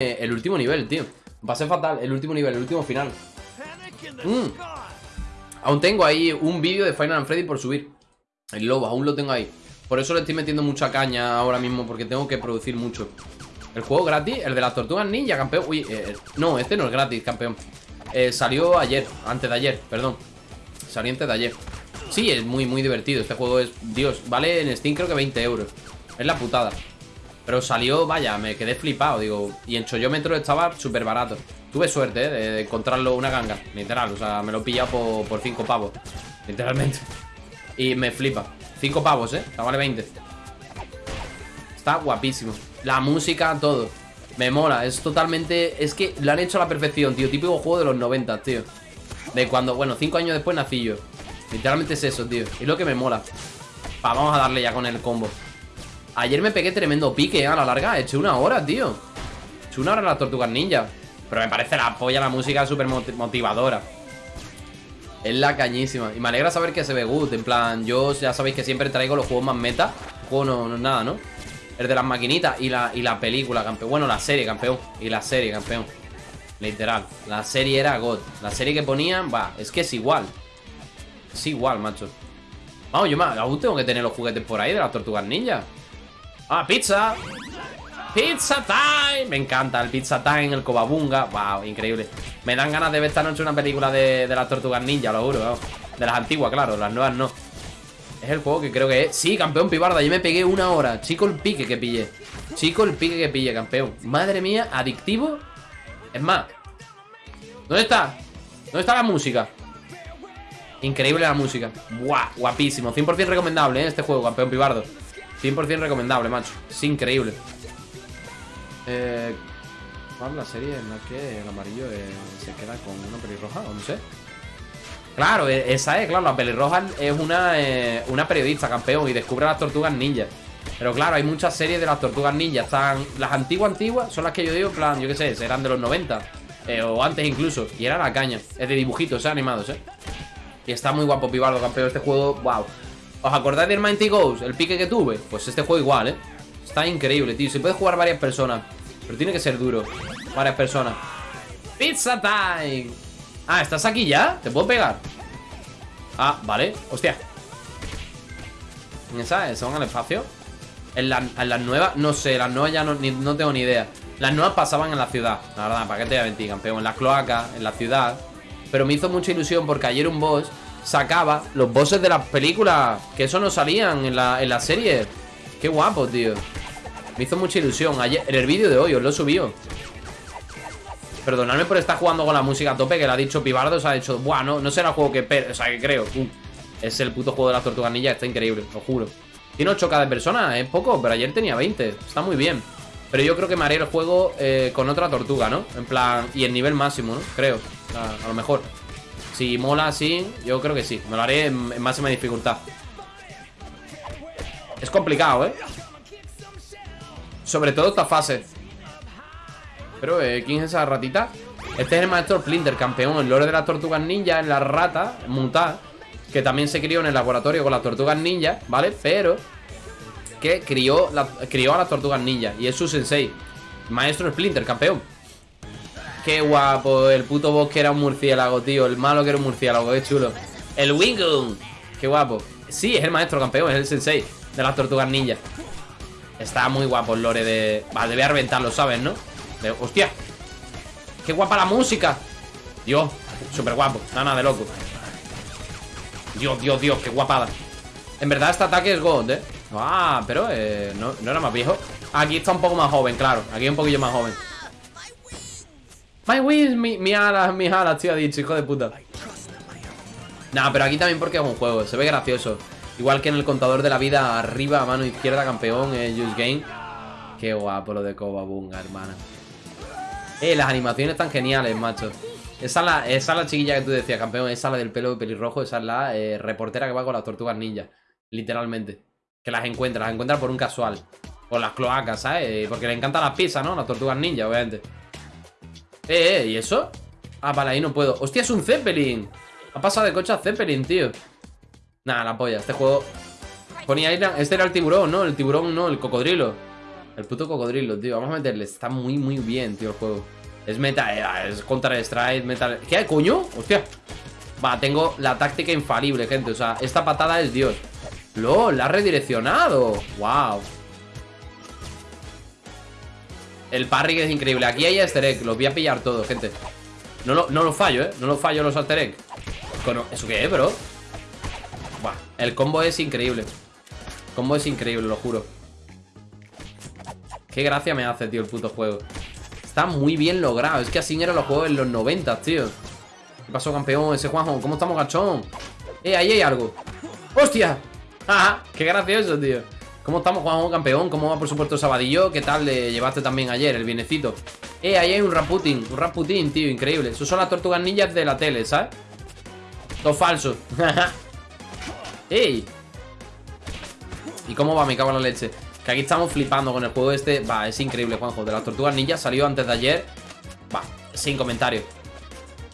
eh, el último nivel, tío. Pasé fatal, el último nivel, el último final. Mm. Aún tengo ahí un vídeo de Final Freddy por subir. El lobo, aún lo tengo ahí. Por eso le estoy metiendo mucha caña ahora mismo, porque tengo que producir mucho. El juego gratis, el de las tortugas ninja, campeón. Uy, eh, no, este no es gratis, campeón. Eh, salió ayer, antes de ayer, perdón. Salió antes de ayer. Sí, es muy, muy divertido. Este juego es, Dios, vale en Steam creo que 20 euros. Es la putada. Pero salió, vaya, me quedé flipado, digo. Y en Choyómetro estaba súper barato. Tuve suerte, ¿eh? De, encontrarlo una ganga, literal. O sea, me lo he pillado por 5 pavos. Literalmente. Y me flipa. 5 pavos, ¿eh? O sea, vale 20. Está guapísimo. La música, todo. Me mola. Es totalmente... Es que lo han hecho a la perfección, tío. Típico juego de los 90, tío. De cuando... Bueno, 5 años después nací yo. Literalmente es eso, tío. Es lo que me mola. Va, vamos a darle ya con el combo. Ayer me pegué tremendo pique, ¿eh? a la larga. He hecho una hora, tío. He hecho una hora en las tortugas ninja. Pero me parece la polla la música súper motivadora. Es la cañísima. Y me alegra saber que se ve good. En plan, yo ya sabéis que siempre traigo los juegos más meta. juego no, es nada, ¿no? El de las maquinitas y la, y la película, campeón. Bueno, la serie, campeón. Y la serie, campeón. Literal. La serie era God. La serie que ponían, va, es que es igual. Es igual, macho. Vamos, yo más, aún tengo que tener los juguetes por ahí de las tortugas ninja. ¡Ah, pizza! ¡Pizza time! Me encanta el pizza time, el cobabunga. ¡Wow! Increíble. Me dan ganas de ver esta noche una película de, las tortugas ninja, lo juro. De las antiguas, claro, las nuevas no. Es el juego que creo que es. Sí, campeón pibarda. Yo me pegué una hora. Chico, el pique que pillé. Chico, el pique que pillé, campeón. Madre mía, adictivo. Es más. ¿Dónde está? ¿Dónde está la música? Increíble la música. Buah, guapísimo. 100% recomendable, ¿eh? Este juego, campeón pibardo. 100% recomendable, macho. Es increíble. Eh, ¿Cuál es la serie en la que el amarillo eh, se queda con una pelirroja? O no sé. Claro, e, esa es, claro. La pelirroja es una, eh, una periodista, campeón, y descubre las tortugas ninja. Pero claro, hay muchas series de las tortugas ninja. Están las antiguas, antiguas, son las que yo digo, plan, yo qué sé, eran de los 90. o antes incluso. Y era la caña. Es de dibujitos, ¿eh? animados, ¿eh? Y está muy guapo, Pibardo, campeón. Este juego, wow. ¿Os acordáis del Mighty Ghost? El pique que tuve. Pues este juego igual, ¿eh? Está increíble, tío. Se puede jugar varias personas. Pero tiene que ser duro. Varias personas. ¡Pizza time! Ah, ¿estás aquí ya? ¿Te puedo pegar? Ah, vale. Hostia. ¿En esa? ¿Son al espacio? En, las nuevas, no sé, las nuevas ya no, no tengo ni idea. Las nuevas pasaban en la ciudad, la verdad, ¿para qué te voy a mentir, campeón? En las cloacas, en la ciudad. Pero me hizo mucha ilusión porque ayer un boss sacaba los bosses de las películas, que eso no salían en la, en la serie. Qué guapo, tío. Me hizo mucha ilusión. Ayer, en el vídeo de hoy os lo subió. Perdonadme por estar jugando con la música a tope, que le ha dicho Pibardo, se ha dicho, buah, no, será el juego que... O sea, que creo. es el puto juego de las tortuganillas, está increíble, lo juro. Tiene 8k de personas, es poco, pero ayer tenía 20. Está muy bien. Pero yo creo que me haré el juego eh, con otra tortuga, ¿no? En plan, y en nivel máximo, ¿no? Creo. a lo mejor. Si mola así, yo creo que sí. Me lo haré en, máxima dificultad. Es complicado, ¿eh? Sobre todo esta fase. Pero, eh, ¿quién es esa ratita? Este es el maestro Splinter, campeón. El lore de las tortugas ninja en la rata mutada. Que también se crió en el laboratorio con las tortugas ninja, ¿vale? Pero que crió, crió a las tortugas ninja Y es su sensei Maestro Splinter, campeón Qué guapo, el puto bosque era un murciélago, tío El malo que era un murciélago, qué chulo El Wingun, qué guapo Sí, es el maestro campeón, es el sensei De las tortugas ninja Está muy guapo el lore de... Vale, debe reventarlo, ¿sabes, no? ¡Hostia! ¡Qué guapa la música! Dios, súper guapo Nada, de loco Dios, Dios, Dios, qué guapada En verdad este ataque es God, ¿eh? Ah, pero eh, no, era más viejo Aquí está un poco más joven, claro Aquí un poquillo más joven My wings, mi, mi alas, mis alas, tío, ha dicho, hijo de puta Nah, pero aquí también porque es un juego Se ve gracioso Igual que en el contador de la vida Arriba, a mano izquierda, campeón eh, Just Game Qué guapo lo de Bunga, hermana Eh, las animaciones están geniales, macho esa es, la, es chiquilla que tú decías, campeón Esa es la del pelo pelirrojo Esa es la eh, reportera que va con las tortugas ninja Literalmente que las encuentra, las encuentra por un casual. Por las cloacas, ¿sabes? Porque le encantan las pizzas, ¿no? Las tortugas ninja, obviamente. Eh, eh, ¿y eso? Ah, vale, ahí no puedo. ¡Hostia, es un Zeppelin! Ha pasado de coche a Zeppelin, tío. Nada, la polla. Este juego... Ponía ahí... Este era el tiburón, ¿no? El tiburón, no, el cocodrilo. El puto cocodrilo, tío. Vamos a meterle. Está muy, muy bien, tío, el juego. Es meta, eh, es Counter Strike, metal. ¿Qué hay, coño? Hostia. Va, tengo la táctica infalible, gente. O sea, esta patada es Dios. ¡Lol! ¡La ha redireccionado! ¡Wow! El parry que es increíble. Aquí hay easter egg. Los voy a pillar todos, gente. No lo, no lo fallo, ¿eh? No lo fallo los easter egg. ¿Eso qué es, bro? Buah, el combo es increíble. El combo es increíble, lo juro. Qué gracia me hace, tío, el puto juego. Está muy bien logrado. Es que así eran los juegos en los 90, tío. ¿Qué pasó, campeón? Ese Juanjo. ¿Cómo estamos, gachón? Eh, ahí hay algo. ¡Hostia! ¡Ah! ¡Qué gracioso, tío! ¿Cómo estamos, Juanjo, campeón? ¿Cómo va, por supuesto, Sabadillo? ¿Qué tal le llevaste también ayer, el bienecito? Eh, ahí hay un Raputin. Un Raputin, tío, increíble. Esos son las tortugas ninjas de la tele, ¿sabes? Todo falso. ¡Ey! ¿Y cómo va? Me cago en la leche. Que aquí estamos flipando con el juego este. Va, es increíble, Juanjo. De las tortugas ninja salió antes de ayer. Va, sin comentarios.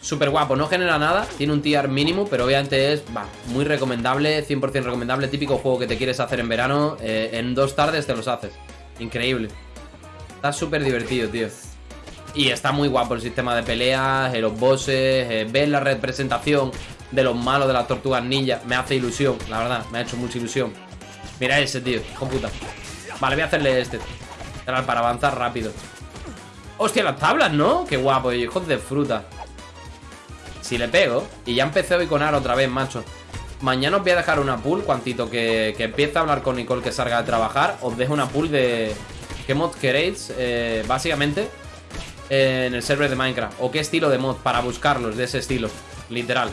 Súper guapo, no genera nada, tiene un tier mínimo, pero obviamente es, va, muy recomendable, 100% recomendable, típico juego que te quieres hacer en verano, eh, en dos tardes te los haces. Increíble. Está súper divertido, tío. Y está muy guapo el sistema de peleas, eh, los bosses, eh, ver la representación de los malos de las tortugas ninja, me hace ilusión, la verdad, me ha hecho mucha ilusión. Mira ese, tío, con puta. Vale, voy a hacerle este. Para avanzar rápido. Hostia, las tablas, ¿no? Qué guapo, hijos de fruta. Si le pego Y ya empecé hoy con Ar otra vez, macho Mañana os voy a dejar una pool Cuantito que, que empiece a hablar con Nicole que salga de trabajar Os dejo una pool de ¿Qué mod queréis? Eh, básicamente En el server de Minecraft O qué estilo de mod para buscarlos de ese estilo Literal.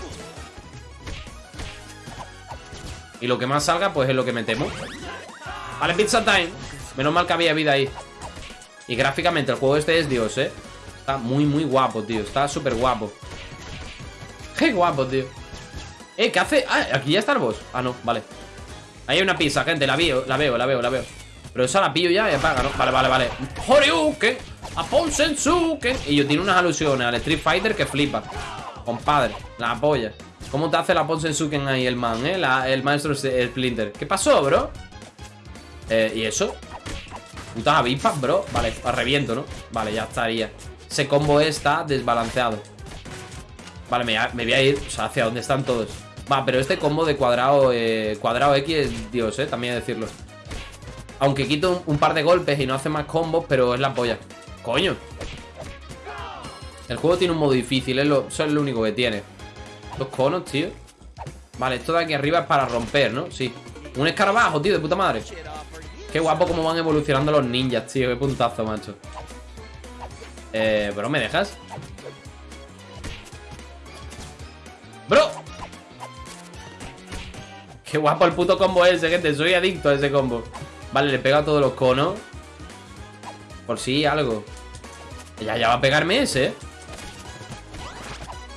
Y lo que más salga pues es lo que metemos Vale, pizza time. Menos mal que había vida ahí. Y gráficamente el juego este es Dios, eh. Está muy muy guapo, tío. Está súper guapo Qué guapo, tío Eh, ¿qué hace? Ah, aquí ya está el boss Ah, no, vale Ahí hay una pizza, gente, la veo, la veo, la veo, la veo Pero esa la pillo ya y apaga, ¿no? Vale, vale, vale Horyuken Apon Sensuken Y yo tiene unas alusiones al Street Fighter que flipa Compadre, la polla ¿Cómo te hace la Apon Sensuken ahí el man, eh? el maestro Splinter ¿Qué pasó, bro? Eh, ¿y eso? Putas avispas, bro Vale, reviento, ¿no? Vale, ya estaría Ese combo está desbalanceado Vale, me, voy a ir, o sea, hacia dónde están todos Va, pero este combo de cuadrado eh, Cuadrado X es Dios, eh, también decirlo. Aunque quito un, par de golpes y no hace más combos Pero es la polla Coño. El juego tiene un modo difícil, es lo, eso es lo único que tiene. Los conos, tío. Vale, esto de aquí arriba es para romper, ¿no? Sí. Un escarabajo, tío, de puta madre. Qué guapo cómo van evolucionando los ninjas, tío. Qué puntazo, macho. Eh, bro, ¿me dejas? ¡Bro! Qué guapo el puto combo ese, gente. Soy adicto a ese combo. Vale, le pega a todos los conos. Por si algo. Ya, ya va a pegarme ese.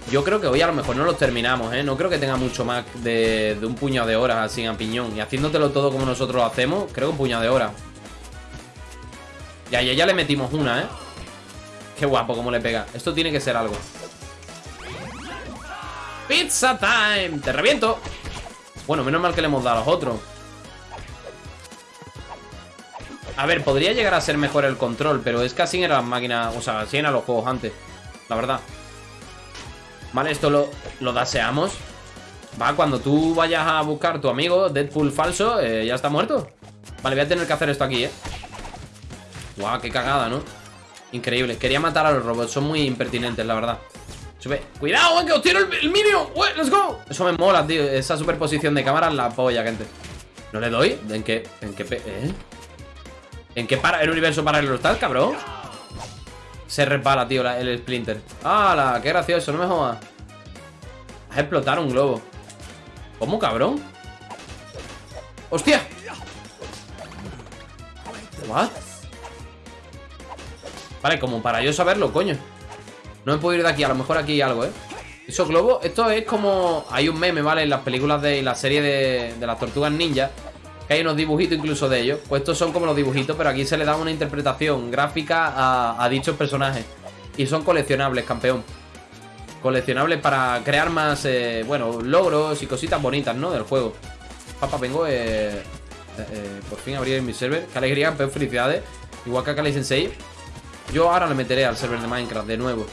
Yo creo que hoy a lo mejor no los terminamos, ¿eh? No creo que tenga mucho más de, un puñado de horas así a piñón Y haciéndotelo todo como nosotros lo hacemos Creo que un puñado de horas. Ya, ya, ya le metimos una, ¿eh? Qué guapo cómo le pega. Esto tiene que ser algo Pizza time. Te reviento. Bueno, menos mal que le hemos dado a los otros. A ver, podría llegar a ser mejor el control Pero es que así eran las máquinas O sea, así eran los juegos antes La verdad. Vale, esto lo, lo daseamos. Va, cuando tú vayas a buscar tu amigo Deadpool falso, eh, ya está muerto. Vale, voy a tener que hacer esto aquí, eh. Guau, qué cagada, ¿no? Increíble, quería matar a los robots Son muy impertinentes, la verdad ¡Cuidado, que os tiro el, el minio! ¡Let's go! Eso me mola, tío. Esa superposición de cámara la polla, gente. ¿No le doy? ¿En qué? ¿En qué? ¿Eh? ¿En qué para el universo paralelo estás, cabrón? Se repara, tío, el Splinter. ¡Hala! ¡Qué gracioso! No me jodas. Vas a explotar un globo. ¿Cómo, cabrón? ¡Hostia! ¿What? Vale, como para yo saberlo, coño no me puedo ir de aquí, a lo mejor aquí hay algo, ¿eh? Eso globo, esto es como... Hay un meme, ¿vale? En las películas de la serie de, las tortugas ninja Que hay unos dibujitos incluso de ellos Pues estos son como los dibujitos, pero aquí se le da una interpretación gráfica a, dichos personajes Y son coleccionables, campeón Coleccionables para crear más, eh, bueno, logros y cositas bonitas, ¿no? Del juego Papá, vengo, eh, eh, por fin abrir mi server Qué alegría, campeón, felicidades Igual que Akali Sensei. Yo ahora le meteré al server de Minecraft de nuevo.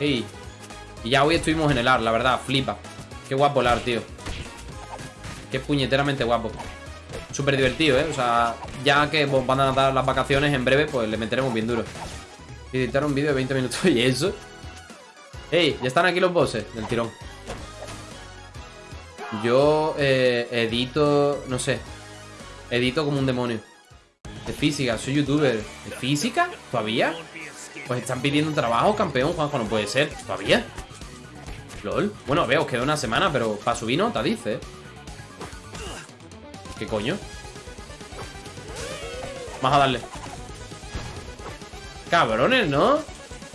Y ya hoy estuvimos en el AR, la verdad, flipa. Qué guapo el AR, tío. Qué puñeteramente guapo. Súper divertido, ¿eh? O sea, ya que van a dar las vacaciones en breve, pues le meteremos bien duro. Editar un vídeo de 20 minutos y eso. ¡Ey! Ya están aquí los bosses del tirón. Yo eh, edito, no sé. Edito como un demonio. De física, soy youtuber. ¿De física? ¿Todavía? Pues están pidiendo trabajo, campeón, Juanjo, no puede ser. ¿Todavía? LOL. Bueno, veo, queda una semana, pero para subir nota, dice. ¿Qué coño? Vamos a darle. Cabrones, ¿no?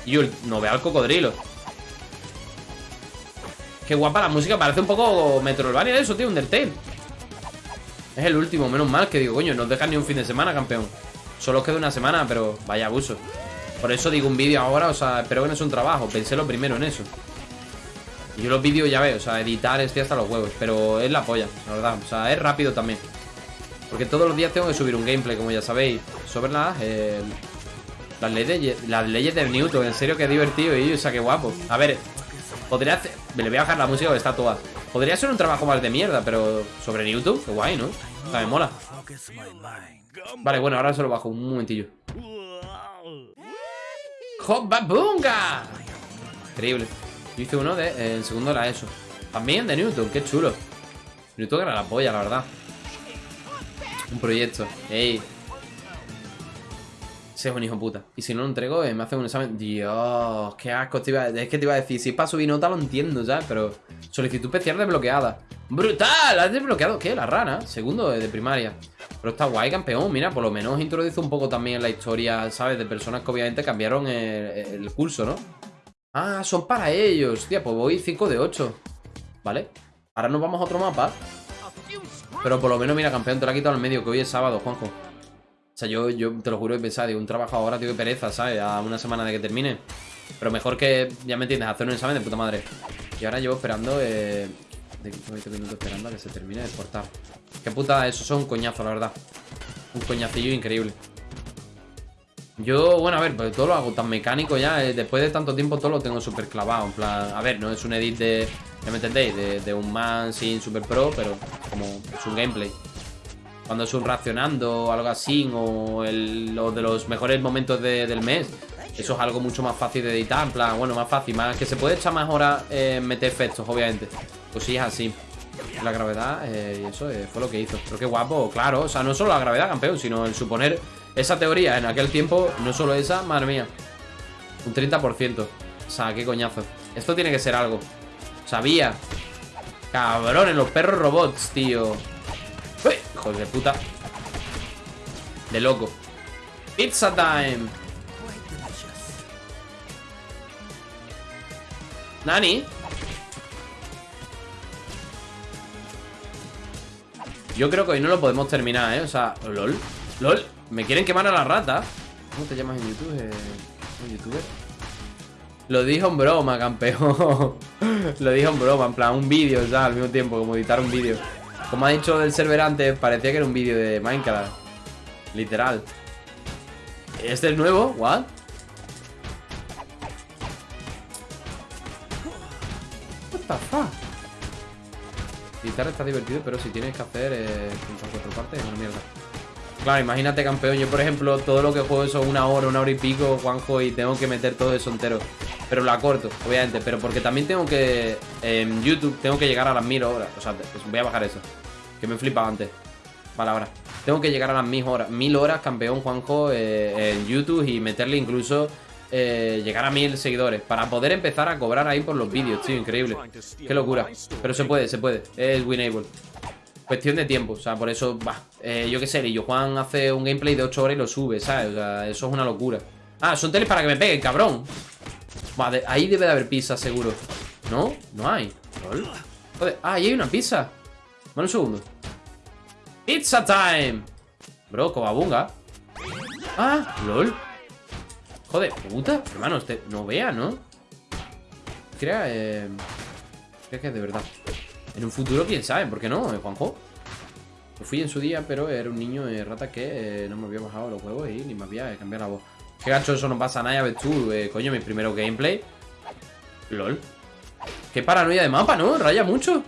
Y no vea al cocodrilo. Qué guapa la música, parece un poco Metroidvania eso, tío, Undertale. Es el último, menos mal que digo, coño, no dejan ni un fin de semana, campeón. Solo queda una semana, pero vaya abuso. Por eso digo un vídeo ahora, o sea, espero que no es un trabajo. Pensé lo primero en eso. Y yo los vídeos ya veo, o sea, editar estoy hasta los huevos. Pero es la polla, la verdad. O sea, es rápido también. Porque todos los días tengo que subir un gameplay, como ya sabéis. Sobre las, eh, las, leyes, las leyes del Newton. En serio, que divertido. Y, o sea, qué guapo. A ver, podría hacer... Me le voy a bajar la música que está toda. Podría ser un trabajo más de mierda, pero sobre Newton, qué guay, ¿no? O sea, me mola. Vale, bueno, ahora se lo bajo un momentillo. ¡Hopabunga! Increíble. Yo hice uno de. Eh, el segundo era eso. También de Newton, qué chulo. Newton era la polla, la verdad. Un proyecto. ¡Ey! Ese es un hijo puta. Y si no lo entrego, eh, me hacen un examen. Dios, qué asco. Es que te iba a decir, si es para subir nota lo entiendo, ¿sabes? Pero solicitud especial desbloqueada. ¡Brutal! ¿Has desbloqueado qué? La rana. Segundo de primaria. Pero está guay, campeón. Mira, por lo menos introduce un poco también la historia, ¿sabes? De personas que obviamente cambiaron el, curso, ¿no? Ah, son para ellos. Tía, pues voy 5 de 8. ¿Vale? Ahora nos vamos a otro mapa. Pero por lo menos, mira, campeón, te lo ha quitado al medio, que hoy es sábado, Juanjo. O sea, yo, yo te lo juro y pensaba, digo, un trabajo ahora, tío, que pereza, ¿sabes? A una semana de que termine. Pero mejor que, ya me entiendes, hacer un examen de puta madre. Y ahora llevo esperando, eh, de 20 minutos esperando a que se termine de exportar. Qué puta, eso son un coñazo, la verdad. Un coñacillo increíble. Yo, bueno, a ver, pues todo lo hago tan mecánico ya. Eh, después de tanto tiempo todo lo tengo súper clavado. En plan, a ver, no es un edit de, ¿ya me entendéis? De, un man sin super pro, pero como es un gameplay. Cuando es un reaccionando o algo así, o el, lo de los mejores momentos del mes, eso es algo mucho más fácil de editar. En plan, bueno, más fácil, más que se puede echar más horas en meter efectos, obviamente. Pues sí, es así. La gravedad, eh, eso eh, fue lo que hizo. Pero qué guapo, claro. O sea, no solo la gravedad, campeón, sino el suponer esa teoría en aquel tiempo, no solo esa, madre mía. Un 30%. O sea, qué coñazo. Esto tiene que ser algo. Sabía. Cabrones, los perros robots, tío. ¡Uy! Hijo de puta. De loco. Pizza time. Nani. Yo creo que hoy no lo podemos terminar, ¿eh? O sea, LOL LOL, me quieren quemar a la rata ¿Cómo te llamas en YouTube? Eh, youtuber? Lo dijo en broma, campeón Lo dijo en broma, en plan, un vídeo, ya Al mismo tiempo, como editar un vídeo Como ha dicho del server antes, parecía que era un vídeo de Minecraft Literal ¿Este es nuevo? ¿What? The está divertido, pero si tienes que hacer eh, cuatro partes es una mierda. Claro, imagínate, campeón. Yo, por ejemplo, todo lo que juego son una hora, una hora y pico, Juanjo, y tengo que meter todo eso entero. Pero la corto, obviamente. Pero porque también tengo que. En YouTube tengo que llegar a las mil horas. O sea, voy a bajar eso. Que me flipa antes. Vale, ahora. Tengo que llegar a las mil horas. Mil horas, campeón, Juanjo, eh, en YouTube y meterle incluso eh, llegar a mil seguidores Para poder empezar a cobrar ahí por los vídeos, tío, increíble. Qué locura. Pero se puede, se puede, es winable Cuestión de tiempo, o sea, por eso, va eh, Yo qué sé, yo Juan hace un gameplay de 8 horas y lo sube, ¿sabes? O sea, eso es una locura. Ah, son teles para que me peguen, cabrón. Vale, ahí debe de haber pizza, seguro. ¿No? No hay. Ah, ahí hay una pizza. Bueno, un segundo. Pizza time. Bro, cobabunga. Ah, lol Joder, puta, hermano, este no vea, ¿no? Crea, eh... Crea que de verdad En un futuro, quién sabe, ¿por qué no, eh, Juanjo? fui en su día, pero era un niño eh, rata que eh, no me había bajado los huevos y ni me había cambiado la voz. Qué gacho, eso no pasa nada, ya ves tú, eh, coño, mi primero gameplay. LOL. Qué paranoia de mapa, ¿no? Raya mucho.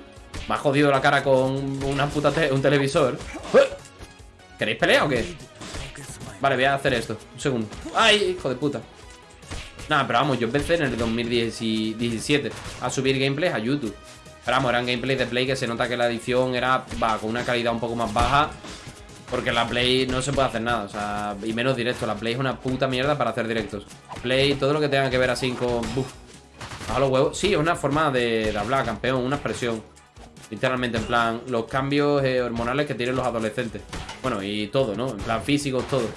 Me ha jodido la cara con una puta un televisor. ¿Queréis pelea o qué? Vale, voy a hacer esto. Un segundo. ¡Ay, hijo de puta! Nada, pero vamos, yo empecé en el 2017 a subir gameplays a YouTube. Pero vamos, eran gameplays de Play que se nota que la edición era, va, con una calidad un poco más baja. Porque la Play no se puede hacer nada, o sea, y menos directo. La Play es una puta mierda para hacer directos. Play, todo lo que tenga que ver así con... Buf, a los huevos. Sí, es una forma de, hablar, campeón, una expresión. Literalmente, en plan, los cambios eh, hormonales que tienen los adolescentes. Bueno, y todo, ¿no? En plan, físicos, todo.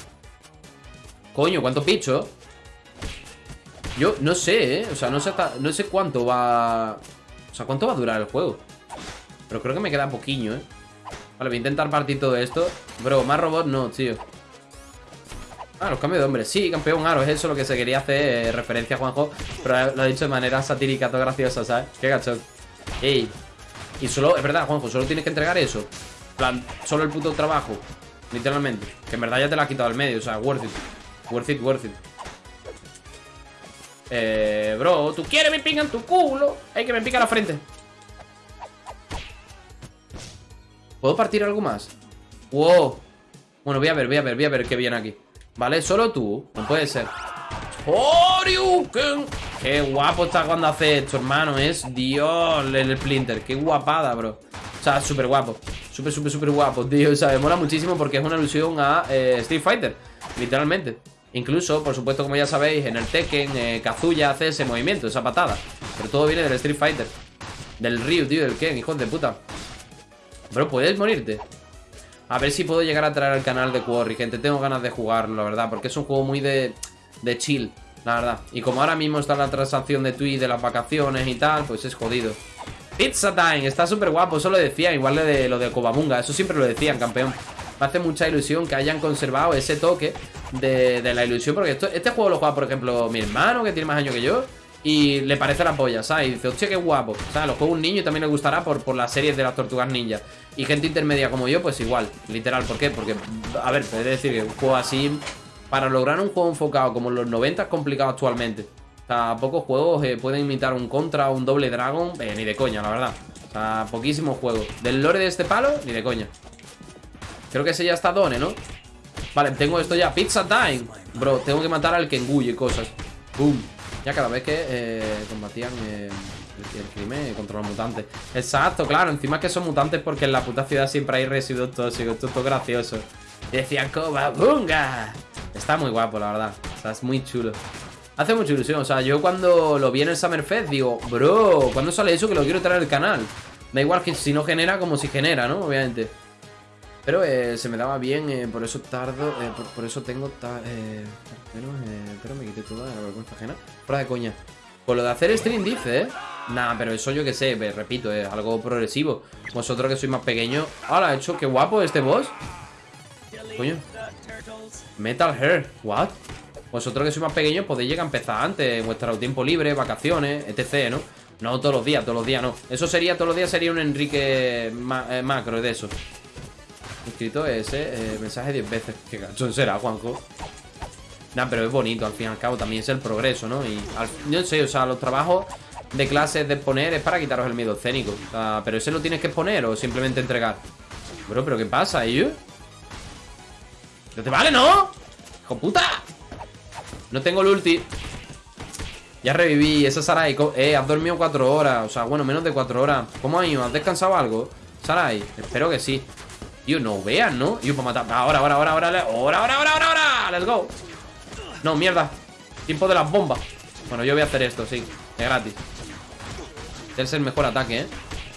Coño, ¿cuántos bichos? Yo no sé, ¿eh? O sea, no sé, cuánto va... O sea, cuánto va a durar el juego. Pero creo que me queda poquillo, ¿eh? Vale, voy a intentar partir todo esto. Bro, más robots no, tío. Ah, los cambios de hombre. Sí, campeón aro, es eso lo que se quería hacer eh, referencia a Juanjo. Pero lo ha dicho de manera satírica, todo graciosa, ¿sabes? Qué gachón. Ey. Y solo, es verdad, Juanjo, solo tienes que entregar eso. plan, solo el puto trabajo. Literalmente. Que en verdad ya te la ha quitado al medio, o sea, worth it. Worth it, worth it. Eh, bro, tú quieres me en tu culo. Hay que me pica la frente. ¿Puedo partir algo más? Wow. Bueno, voy a ver, voy a ver, voy a ver qué viene aquí. Vale, solo tú. No puede ser. ¡Oriuken! Qué guapo está cuando hace esto, hermano. Es Dios, el Splinter. Qué guapada, bro. O sea, súper guapo. Súper, súper, súper guapo, tío. O sea, me mola muchísimo porque es una alusión a eh, Street Fighter. Literalmente. Incluso, por supuesto, como ya sabéis, en el Tekken, eh, Kazuya hace ese movimiento, esa patada. Pero todo viene del Street Fighter. Del Ryu, tío, del Ken, hijos de puta. Bro, ¿puedes morirte? A ver si puedo llegar a traer al canal de Quarry, gente. Tengo ganas de jugarlo, la verdad, porque es un juego muy de, de chill, la verdad. Y como ahora mismo está la transacción de Twitch de las vacaciones y tal, pues es jodido. Pizza Time, está súper guapo, eso lo decía, igual de lo de Kobamunga, eso siempre lo decían, campeón. Me hace mucha ilusión que hayan conservado ese toque de, la ilusión. Porque este juego lo juega, por ejemplo, mi hermano, que tiene más años que yo. Y le parece la polla, ¿sabes? Y dice, hostia, qué guapo. O sea, lo juega un niño y también le gustará por, por las series de las tortugas ninja. Y gente intermedia como yo, pues igual, literal. ¿Por qué? Porque, a ver, puede decir que un juego así, para lograr un juego enfocado como los 90 es complicado actualmente. O sea, pocos juegos eh, pueden imitar un Contra o un Doble Dragon, eh, ni de coña, la verdad. O sea, poquísimos juegos. Del lore de este palo, ni de coña. Creo que ese ya está Done, ¿no? Vale, tengo esto ya. Pizza time. Bro, tengo que matar al Kengu y cosas. Boom. Ya cada vez que eh, combatían eh, el, crimen contra los mutantes. Exacto, claro. Encima que son mutantes porque en la puta ciudad siempre hay residuos tóxicos. Esto es todo gracioso. Y decían, bunga Está muy guapo, la verdad. O sea, es muy chulo. Hace mucha ilusión, o sea, yo cuando lo vi en el Summer Fest Digo, bro, ¿cuándo sale eso? Que lo quiero traer al canal Da igual que si no genera como si genera, ¿no? Obviamente pero eh, se me daba bien, eh, por eso tardo, eh, por, eso tengo... pero, pero me quité toda la vergüenza ajena. Fuera de coña. Por lo de hacer stream dice, ¿eh? Nah, pero eso yo que sé, repito, es algo progresivo. Vosotros que sois más pequeños. ¡Hala, hecho! ¡Qué guapo este boss! Coño. Metal Hair. ¿What? Vosotros que sois más pequeños podéis llegar a empezar antes, vuestro tiempo libre, vacaciones, etc, ¿no? No todos los días, todos los días no. Eso sería, todos los días sería un Enrique macro de eso. Escrito ese eh, mensaje 10 veces. Qué gachón será, Juanjo. Nah, pero es bonito, al fin y al cabo, también es el progreso, ¿no? Y yo no sé, o sea, los trabajos de clases de poner es para quitaros el miedo escénico. O sea, pero ese lo tienes que exponer o simplemente entregar. Bro, ¿pero qué pasa, ellos? ¿No te vale, no? ¡Hijo puta! No tengo el ulti. Ya reviví, esa Sarai. Eh, has dormido cuatro horas. O sea, bueno, menos de cuatro horas. ¿Cómo has ido? ¿Has descansado algo? Sarai, espero que sí. Tío, no vean, ¿no? Yo para matar. Ahora, ahora, ahora, ahora, ahora, ahora, ahora, ahora, ahora. Let's go. No, mierda. Tiempo de las bombas. Bueno, yo voy a hacer esto, sí. Es gratis. Es el mejor ataque, ¿eh?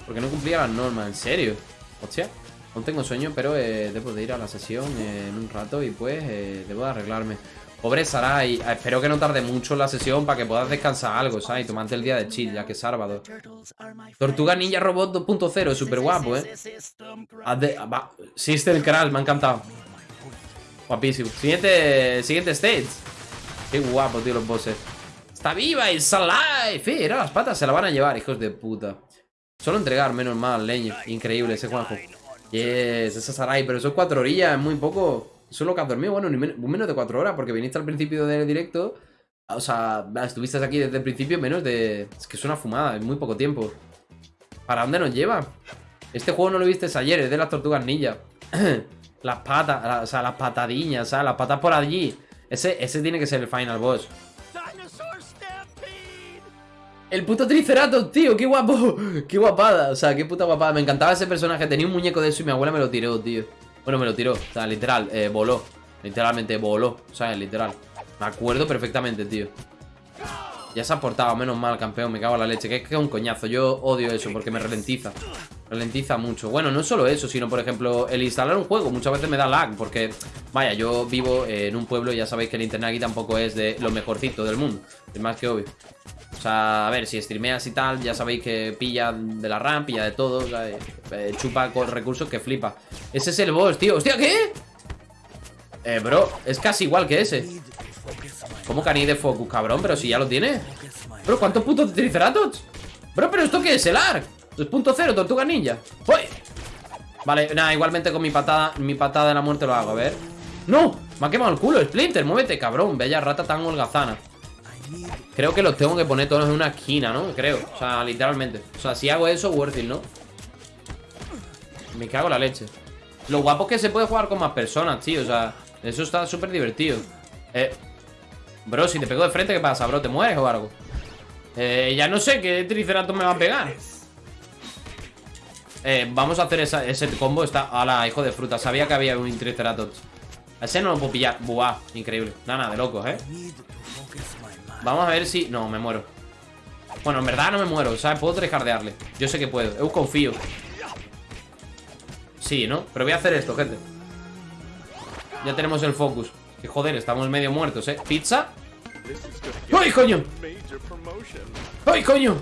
Porque no cumplía las normas, en serio. Hostia. Aún tengo sueño, pero eh, debo de ir a la sesión eh, en un rato y pues eh, debo de arreglarme. Pobre Sarai, eh, espero que no tarde mucho la sesión para que puedas descansar algo, ¿sabes? Y tomarte el día de chill, ya que es sábado. Tortuga Ninja Robot 2.0, súper guapo, ¿eh? Sister Kral, me ha encantado. Guapísimo. Siguiente, siguiente stage. Qué guapo, tío, los bosses. Está viva, it's alive. Era las patas se la van a llevar, hijos de puta. Solo entregar, menos mal, leño. Increíble ese Juanjo. Yes, esa Sarai, pero son cuatro orillas, es muy poco. Eso es lo que has dormido, bueno, ni menos de cuatro horas, porque viniste al principio del directo. O sea, estuviste aquí desde el principio menos de... Es que es una fumada, es muy poco tiempo. ¿Para dónde nos lleva? Este juego no lo viste ayer, es de las tortugas ninja. las patas, o sea, las patadiñas, o sea, las patas por allí. Ese, ese tiene que ser el final boss. El puto Triceratops, tío, qué guapo Qué guapada, o sea, qué puta guapada Me encantaba ese personaje, tenía un muñeco de eso y mi abuela me lo tiró, tío Bueno, me lo tiró, o sea, literal, eh, voló Literalmente voló, o sea, literal. Me acuerdo perfectamente, tío. Ya se ha portado, menos mal, campeón Me cago en la leche, que es que es un coñazo Yo odio eso porque me ralentiza Ralentiza mucho. Bueno, no solo eso, sino por ejemplo El instalar un juego muchas veces me da lag Porque, vaya, yo vivo en un pueblo Y ya sabéis que el internet aquí tampoco es de lo mejorcito del mundo Es más que obvio o sea, a ver, si streameas y tal, ya sabéis que pilla de la RAM, pilla de todo, eh, chupa con recursos que flipa. Ese es el boss, tío. ¡Hostia, qué! Eh, bro, es casi igual que ese. ¿Cómo que de focus, cabrón? Pero si ya lo tiene. Bro, ¿cuántos puntos de Triceratops? Bro, ¿pero esto qué es? ¿El ARC? 2.0, Tortuga Ninja. ¡Uy! Vale, nada, igualmente con mi patada Mi patada de la muerte lo hago, a ver ¡No! Me ha quemado el culo, Splinter, muévete, cabrón Bella rata tan holgazana Creo que los tengo que poner todos en una esquina, ¿no? Creo, o sea, literalmente. O sea, si hago eso, worth it, ¿no? Me cago la leche. Lo guapo es que se puede jugar con más personas, tío. O sea, eso está súper divertido. Eh Bro, si te pego de frente, ¿qué pasa, bro? ¿Te mueres o algo? Eh, ya no sé qué Triceratops me va a pegar Eh, vamos a hacer ese combo. Está, la hijo de fruta. Sabía que había un Triceratops. Ese no lo puedo pillar. Buah, increíble. Nada, de locos, ¿eh? Vamos a ver si... No, me muero Bueno, en verdad no me muero, ¿sabes? Puedo trejardearle Yo sé que puedo, eu confío Sí, ¿no? Pero voy a hacer esto, gente Ya tenemos el focus Que joder, estamos medio muertos, ¿eh? ¿Pizza? ¡Ay, coño! ¡Ay, coño!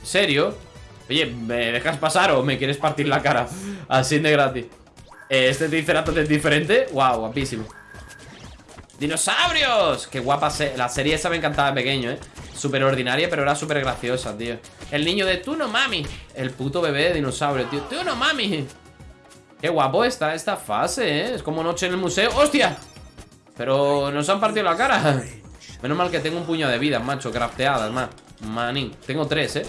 ¿En serio? Oye, ¿me dejas pasar o me quieres partir la cara? Así de gratis eh, ¿Este Triceratops es diferente? ¡Wow! Guapísimo ¡Dinosaurios! Qué guapa La serie esa me encantaba de pequeño, ¿eh? Súper ordinaria, pero era súper graciosa, tío El niño de tú no mami El puto bebé de dinosaurio, tío Tú no mami Qué guapo está esta fase, ¿eh? Es como noche en el museo ¡Hostia! Pero nos han partido la cara Menos mal que tengo un puño de vida, macho Crafteadas, más Manín Tengo tres, ¿eh?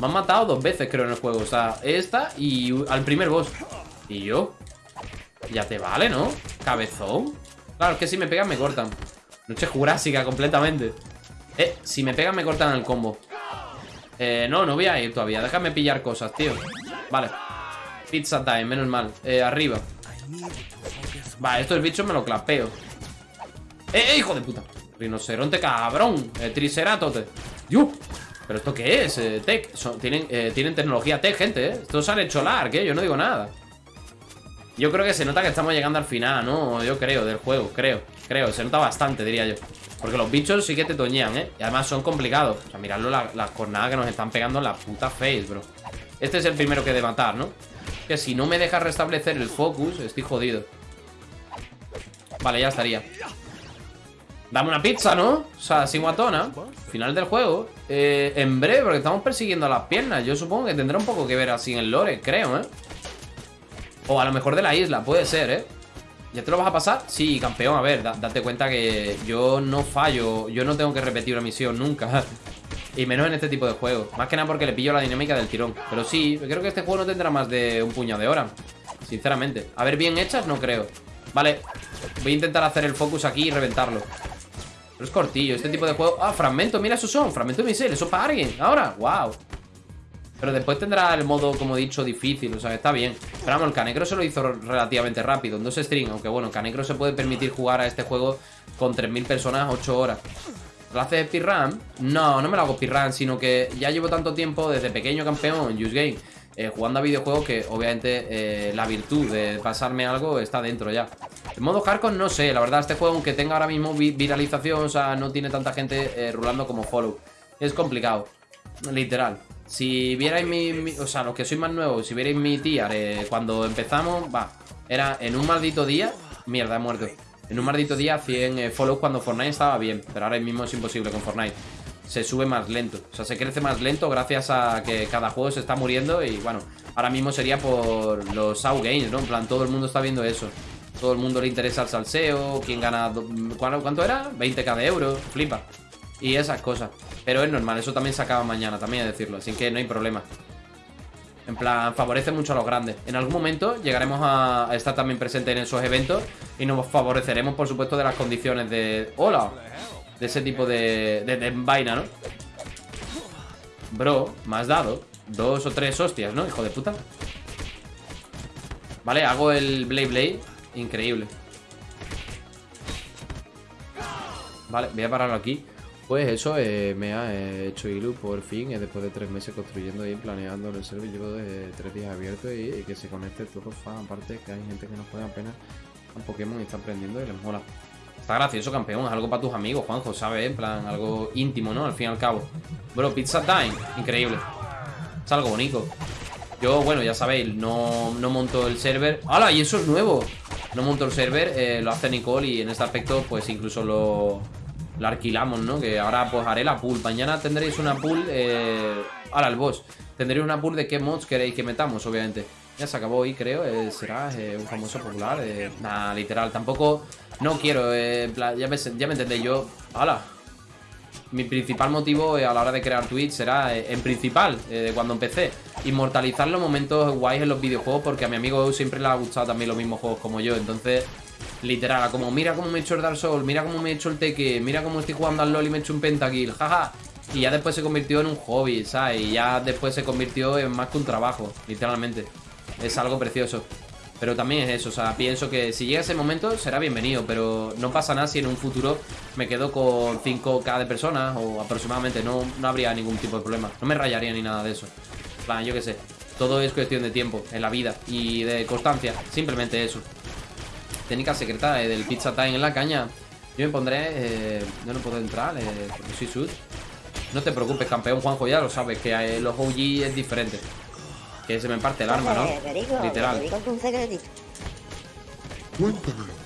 Me han matado dos veces, creo, en el juego O sea, esta y al primer boss Y yo Ya te vale, ¿no? Cabezón Claro, es que si me pegan me cortan. Noche jurásica completamente. Eh, si me pegan me cortan el combo. Eh, no, no voy a ir todavía. Déjame pillar cosas, tío. Vale. Pizza time, menos mal. Eh, arriba. Vale, estos bichos me lo clapeo. Eh, eh, hijo de puta. Rinoceronte cabrón. Eh, Triceratops ¡Yuh! ¿Pero esto qué es? Eh, tech. Tienen, eh, tienen tecnología tech, gente, ¿eh? Estos han hecho larg, ¿eh? Yo no digo nada yo creo que se nota que estamos llegando al final, ¿no? Yo creo, del juego, creo Creo, se nota bastante, diría yo Porque los bichos sí que te toñean, ¿eh? Y además son complicados O sea, miradlo, las la cornadas que nos están pegando en la puta face, bro Este es el primero que de matar, ¿no? Que si no me deja restablecer el focus, estoy jodido Vale, ya estaría Dame una pizza, ¿no? O sea, sin guatona Final del juego eh, En breve, porque estamos persiguiendo a las piernas Yo supongo que tendrá un poco que ver así en el lore, creo, ¿eh? O a lo mejor de la isla, puede ser, ¿eh? ¿Ya te lo vas a pasar? Sí, campeón, a ver, date cuenta que yo no fallo Yo no tengo que repetir una misión nunca. Y menos en este tipo de juegos. Más que nada porque le pillo la dinámica del tirón. Pero sí, creo que este juego no tendrá más de un puñado de hora Sinceramente. A ver, bien hechas, no creo. Vale, voy a intentar hacer el focus aquí y reventarlo. Pero es cortillo, este tipo de juego Ah, fragmento, mira, esos son, fragmento de misil Eso para alguien, ahora, wow pero después tendrá el modo, como he dicho, difícil O sea, está bien. Pero vamos, el Canecro se lo hizo relativamente rápido En dos streams, aunque bueno, Canecro se puede permitir jugar a este juego Con 3.000 personas 8 horas. ¿Lo hace speedrun? No, no me lo hago speedrun Sino que ya llevo tanto tiempo desde pequeño campeón en Use Game eh, Jugando a videojuegos que obviamente eh, la virtud de pasarme algo está dentro ya. En modo hardcore no sé, la verdad este juego aunque tenga ahora mismo viralización O sea, no tiene tanta gente eh, rulando como follow Es complicado, literal si vierais mi, O sea, los que sois más nuevos Si vierais mi tía Cuando empezamos, va Era en un maldito día Mierda, he muerto En un maldito día 100 eh, follows cuando Fortnite estaba bien Pero ahora mismo es imposible con Fortnite se sube más lento. O sea, se crece más lento gracias a que cada juego se está muriendo y bueno, ahora mismo sería por los outgames, ¿no? En plan, todo el mundo está viendo eso. Todo el mundo le interesa el salseo, quién gana... ¿Cuánto era? 20k de euros, flipa. Y esas cosas. Pero es normal, eso también se acaba mañana, también a decirlo, así que no hay problema. En plan, favorece mucho a los grandes. En algún momento llegaremos a estar también presente en esos eventos y nos favoreceremos, por supuesto, de las condiciones de... ¡Hola! De ese tipo de, de, vaina, ¿no? Bro, has dado dos o tres hostias, ¿no? Hijo de puta. Vale, hago el Blade Blade. Increíble. Vale, voy a pararlo aquí. Pues eso, eh, me ha eh, hecho Ilu por fin, eh, después de tres meses construyendo y planeando el server, llevo tres días abierto y, que se conecte todo fan. Aparte que hay gente que no juega apenas a Pokémon y está aprendiendo y les mola. Está gracioso, campeón, es algo para tus amigos, Juanjo, ¿sabes? En plan, algo íntimo, ¿no? Al fin y al cabo. Bro, Pizza Time, increíble. Es algo bonito. Yo, bueno, ya sabéis, no, no monto el server. ¡Hala! Y eso es nuevo. No monto el server, lo hace Nicole y en este aspecto, pues incluso lo la alquilamos, ¿no? Que ahora pues haré la pool. Mañana tendréis una pool... Eh... Ahora el boss. Tendréis una pool de qué mods queréis que metamos, obviamente. Ya se acabó hoy, creo. Eh, será eh, un famoso popular. Eh, nada, literal. Tampoco... No quiero... Eh, ya, me, ya me entendéis. Yo... ¡Hala! Mi principal motivo a la hora de crear Twitch será, en principal, cuando empecé, inmortalizar los momentos guays en los videojuegos porque a mi amigo siempre le ha gustado también los mismos juegos como yo. Entonces, Literal, como mira cómo me he hecho el Dark Souls, mira cómo me he hecho el Tekke, mira cómo estoy jugando al LoL y me he hecho un pentakill, jaja. Y ya después se convirtió en un hobby, ¿sabes? Y ya después se convirtió en más que un trabajo, literalmente. Es algo precioso. Pero también es eso, o sea, pienso que si llega ese momento será bienvenido, pero no pasa nada si en un futuro me quedo con 5k de personas o aproximadamente, no, no habría ningún tipo de problema. No me rayaría ni nada de eso. plan, yo qué sé. Todo es cuestión de tiempo en la vida y de constancia, simplemente eso. Técnica secreta eh, del Pizza Time en la caña. Yo me pondré... Eh, yo no puedo entrar, eh, porque soy sud. No te preocupes, campeón Juanjo, ya lo sabes, que eh, los OG es diferente. Que se me parte el arma, ¿no? Literal.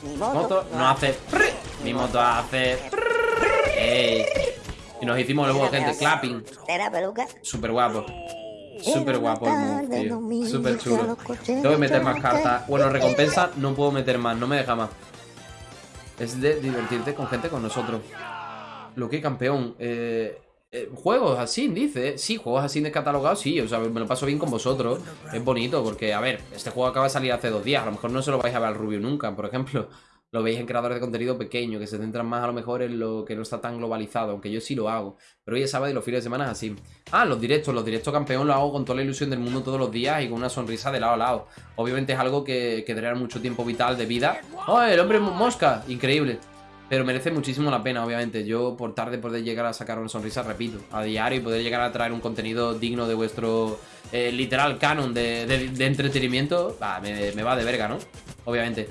Mi moto no hace... Mi moto hace... Ey. Y nos hicimos luego, gente, clapping. Súper guapo. Súper guapo el move, Súper chulo. Tengo que meter más cartas. Bueno, recompensa no puedo meter más, no me deja más. Es de divertirte con gente con nosotros. Lo que campeón. Eh, eh, juegos así, dice. Sí, juegos así descatalogados, sí. O sea, me lo paso bien con vosotros. Es bonito porque, a ver, este juego acaba de salir hace dos días. A lo mejor no se lo vais a ver al Rubio nunca, por ejemplo lo veis en creadores de contenido pequeños, que se centran más a lo mejor en lo que no está tan globalizado, aunque yo sí lo hago. Pero hoy es sábado y los fines de semana es así. Ah, los directos, los directos campeón lo hago con toda la ilusión del mundo todos los días y con una sonrisa de lado a lado. Obviamente es algo que, que mucho tiempo vital de vida. ¡Oh, el hombre mosca! Increíble. Pero merece muchísimo la pena, obviamente. Yo, por tarde, poder llegar a sacar una sonrisa, repito, a diario y poder llegar a traer un contenido digno de vuestro eh, literal canon de, entretenimiento, me, me va de verga, ¿no? Obviamente.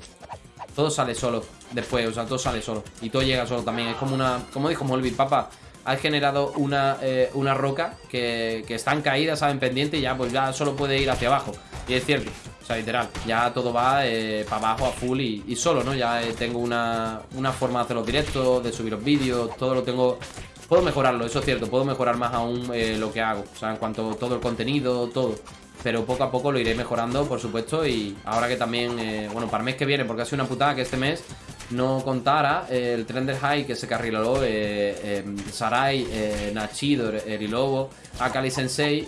Todo sale solo después, o sea, todo sale solo. Y todo llega solo también. Es como una. Como dijo Molby, papá. Has generado una, eh, una roca que, que están caídas, saben, pendiente y ya pues ya solo puede ir hacia abajo. Y es cierto, o sea, literal, ya todo va eh, para abajo a full y, solo, ¿no? Ya eh, tengo una, una forma de hacer los directos, de subir los vídeos, todo lo tengo Puedo mejorarlo, eso es cierto, puedo mejorar más aún lo que hago O sea, en cuanto a todo el contenido, todo pero poco a poco lo iré mejorando, por supuesto Y ahora que también, eh, bueno, para el mes que viene Porque ha sido una putada que este mes no contara eh, el Trender High que se carriló eh, Sarai, eh, Nachido, Erilobo, Akali Sensei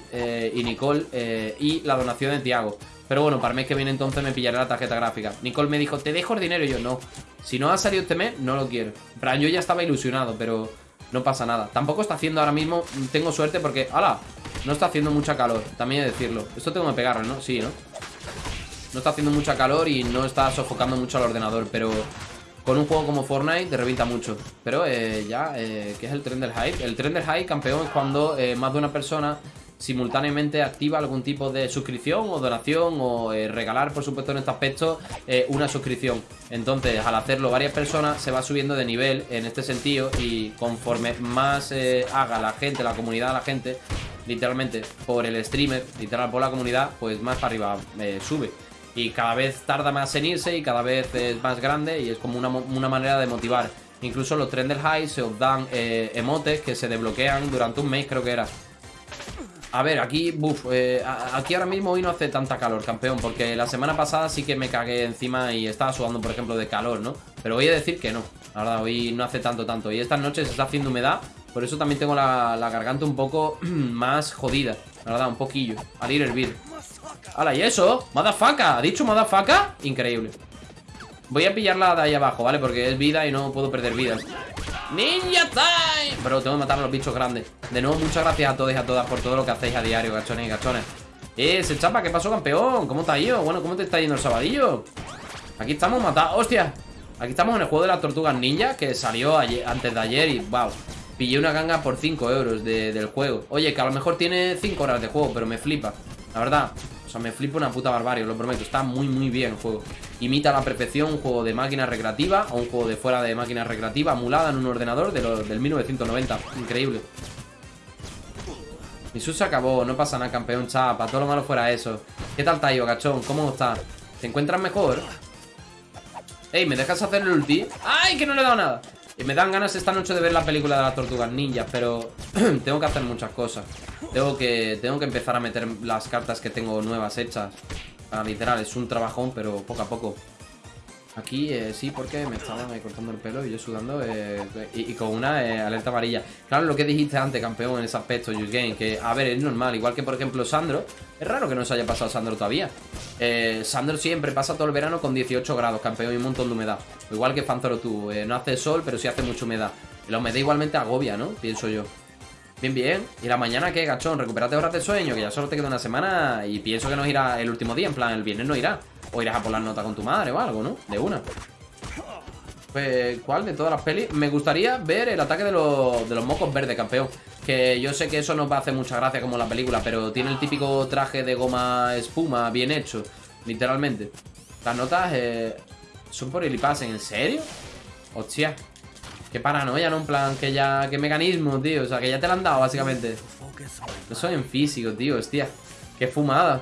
y Nicole y la donación de Tiago. Pero bueno, para el mes que viene entonces me pillaré la tarjeta gráfica. Nicole me dijo, te dejo el dinero y yo no. Si no ha salido este mes, no lo quiero. Pero yo ya estaba ilusionado, pero no pasa nada. Tampoco está haciendo ahora mismo, tengo suerte porque, ¡hala! No está haciendo mucha calor, también he de decirlo Esto tengo que pegarlo, ¿no? Sí, ¿no? No está haciendo mucha calor y no está sofocando mucho al ordenador Pero con un juego como Fortnite te revienta mucho Pero eh, ya, eh, ¿qué es el tren del hype? El tren del hype, campeón, es cuando eh, más de una persona simultáneamente activa algún tipo de suscripción o donación o eh, regalar, por supuesto, en este aspecto, eh, una suscripción. Entonces, al hacerlo varias personas, se va subiendo de nivel en este sentido y conforme más eh, haga la gente, la comunidad, la gente, literalmente por el streamer, literal por la comunidad, pues más para arriba sube. Y cada vez tarda más en irse y cada vez es más grande y es como una, una manera de motivar Incluso los Trendel High se os dan emotes que se desbloquean durante un mes, creo que era. A ver, aquí, buf, eh, aquí ahora mismo hoy no hace tanta calor, campeón Porque la semana pasada sí que me cagué encima y estaba sudando, por ejemplo, de calor, ¿no? Pero voy a decir que no, la verdad, hoy no hace tanto, tanto Y estas noches está haciendo humedad Por eso también tengo la, garganta un poco más jodida La verdad, un poquillo Al ir hervir ¡Hala, y eso! ¡Madafaca! ¿Ha dicho madafaca? Increíble Voy a pillarla de ahí abajo, ¿vale? Porque es vida y no puedo perder vidas ¡Ninja time! Bro, tengo que matar a los bichos grandes De nuevo, muchas gracias a todos y a todas por todo lo que hacéis a diario, gachones y gachones ¡Eh, ese chapa! ¿Qué pasó, campeón? ¿Cómo te ha ido? Bueno, ¿cómo te está yendo el sabadillo? Aquí estamos matados ¡Hostia! Aquí estamos en el juego de las tortugas ninja Que salió antes de ayer y, wow Pillé una ganga por 5 euros del juego Oye, que a lo mejor tiene 5 horas de juego Pero me flipa, la verdad sea, me flipo una puta barbarie, lo prometo Está muy, muy bien el juego Imita a la perfección un juego de máquina recreativa O un juego de fuera de máquina recreativa Emulada en un ordenador de del 1990 Increíble Mi se acabó, no pasa nada, campeón chapa Todo lo malo fuera eso ¿Qué tal Tayo, cachón? ¿Cómo estás? ¿Te encuentras mejor? Ey, ¿me dejas hacer el ulti? ¡Ay, que no le he dado nada! Y me dan ganas esta noche de ver la película de las tortugas ninjas Pero tengo que hacer muchas cosas tengo que, tengo que empezar a meter las cartas que tengo nuevas hechas ah, Literal, es un trabajón, pero poco a poco Aquí eh, sí, porque me estaban ahí cortando el pelo y yo sudando eh, y, con una eh, alerta amarilla. Claro, lo que dijiste antes, campeón, en ese aspecto, Use Game, que a ver, es normal. Igual que, por ejemplo, Sandro. Es raro que no se haya pasado Sandro todavía. Sandro siempre pasa todo el verano con 18 grados, campeón, y un montón de humedad. Igual que Fanzoro tú. no hace sol, pero sí hace mucha humedad. la humedad igualmente agobia, ¿no? Pienso yo. Bien, bien. ¿Y la mañana qué, gachón? Recupérate horas de sueño, que ya solo te queda una semana y pienso que no irá el último día, en plan, el viernes no irá. O irás a por las notas con tu madre o algo, ¿no? De una. Pues, ¿cuál de todas las pelis? Me gustaría ver el ataque de los, de los mocos verdes, campeón. Que yo sé que eso no va a hacer mucha gracia como la película, pero tiene el típico traje de goma espuma bien hecho, literalmente. Las notas eh, son por el ¿en serio? Hostia. Qué paranoia, ¿no? En plan, que ya... Qué mecanismo, tío. O sea, que ya te lo han dado, básicamente. Eso en físico, tío. Hostia. Qué fumada.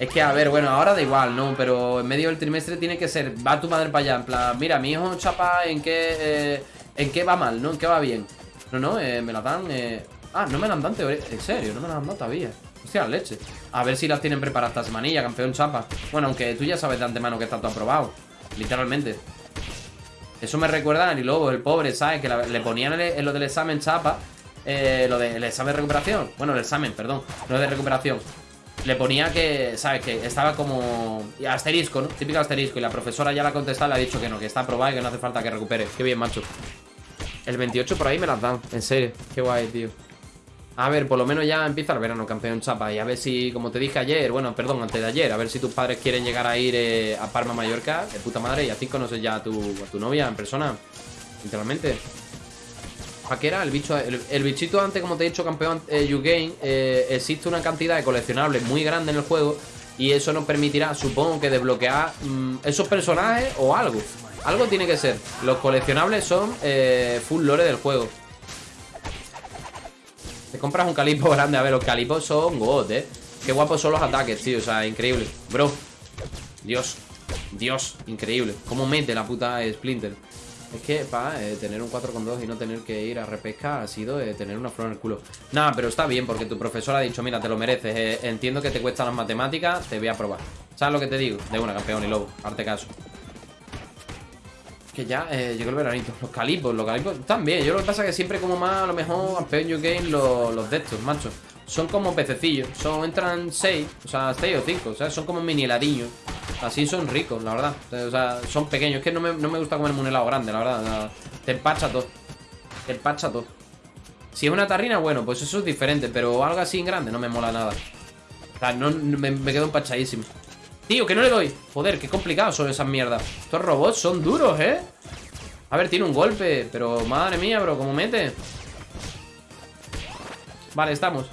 Es que, a ver, bueno, ahora da igual, ¿no? Pero en medio del trimestre tiene que ser... Va tu madre para allá. En plan, mira, mi hijo chapa en qué... Eh, en qué va mal, ¿no? En qué va bien. No, no, eh, me la dan... Eh... Ah, no me la dan teoría. En serio, no me la dan todavía. Hostia, leche. A ver si las tienen preparadas esta semanilla, campeón chapa. Bueno, aunque tú ya sabes de antemano que está todo aprobado. Literalmente. Eso me recuerda a Lobo, el pobre, ¿sabes? Que le ponían en lo del examen chapa eh, Lo del examen de recuperación Bueno, el examen, perdón, no de recuperación Le ponía que, ¿sabes? Que estaba como asterisco, ¿no? Típico asterisco Y la profesora ya la ha contestado, le ha dicho que no, que está aprobada y que no hace falta que recupere Qué bien, macho El 28 por ahí me las dan, en serio Qué guay, tío a ver, por lo menos ya empieza el verano, campeón chapa. Y a ver si, como te dije ayer, bueno, perdón, antes de ayer, a ver si tus padres quieren llegar a ir eh, a Palma, Mallorca, de puta madre, y así conoces ya a tu, a tu novia en persona. Literalmente. ¿Para qué era? El bicho. El, bichito antes, como te he dicho, campeón eh, eh, existe una cantidad de coleccionables muy grande en el juego. Y eso nos permitirá, supongo que desbloquear mm, esos personajes o algo. Algo tiene que ser. Los coleccionables son full lore del juego. Te compras un calipo grande. A ver, los calipos son god, eh. Qué guapos son los ataques, tío. O sea, increíble. Bro. Dios. Dios. Increíble. Cómo mete la puta Splinter. Es que, pa, eh, tener un 4,2 y no tener que ir a repesca ha sido eh, tener una flor en el culo. Nada, pero está bien porque tu profesor ha dicho, mira, te lo mereces. Eh, entiendo que te cuestan las matemáticas, te voy a probar. ¿Sabes lo que te digo? De una, campeón y lobo. Arte caso. Que ya eh, llegó el veranito. Los calipos, los calipos también. Yo lo que pasa es que siempre como más, a lo mejor, campeón New Game, los, los de estos, macho. Son como pececillos. Son, entran 6, o sea, 6 o 5. O sea, son como mini heladiños. Así son ricos, la verdad. O sea, son pequeños. Es que no me, no me gusta comerme un helado grande, la verdad. te empacha todo. Te empacha todo. Si es una tarrina, bueno, pues eso es diferente. Pero algo así en grande no me mola nada. O sea, no, me, me quedo empachadísimo. Tío, que no le doy Joder, qué complicado son esas mierdas Estos robots son duros, ¿eh? A ver, tiene un golpe Pero madre mía, bro, ¿cómo mete? Vale, estamos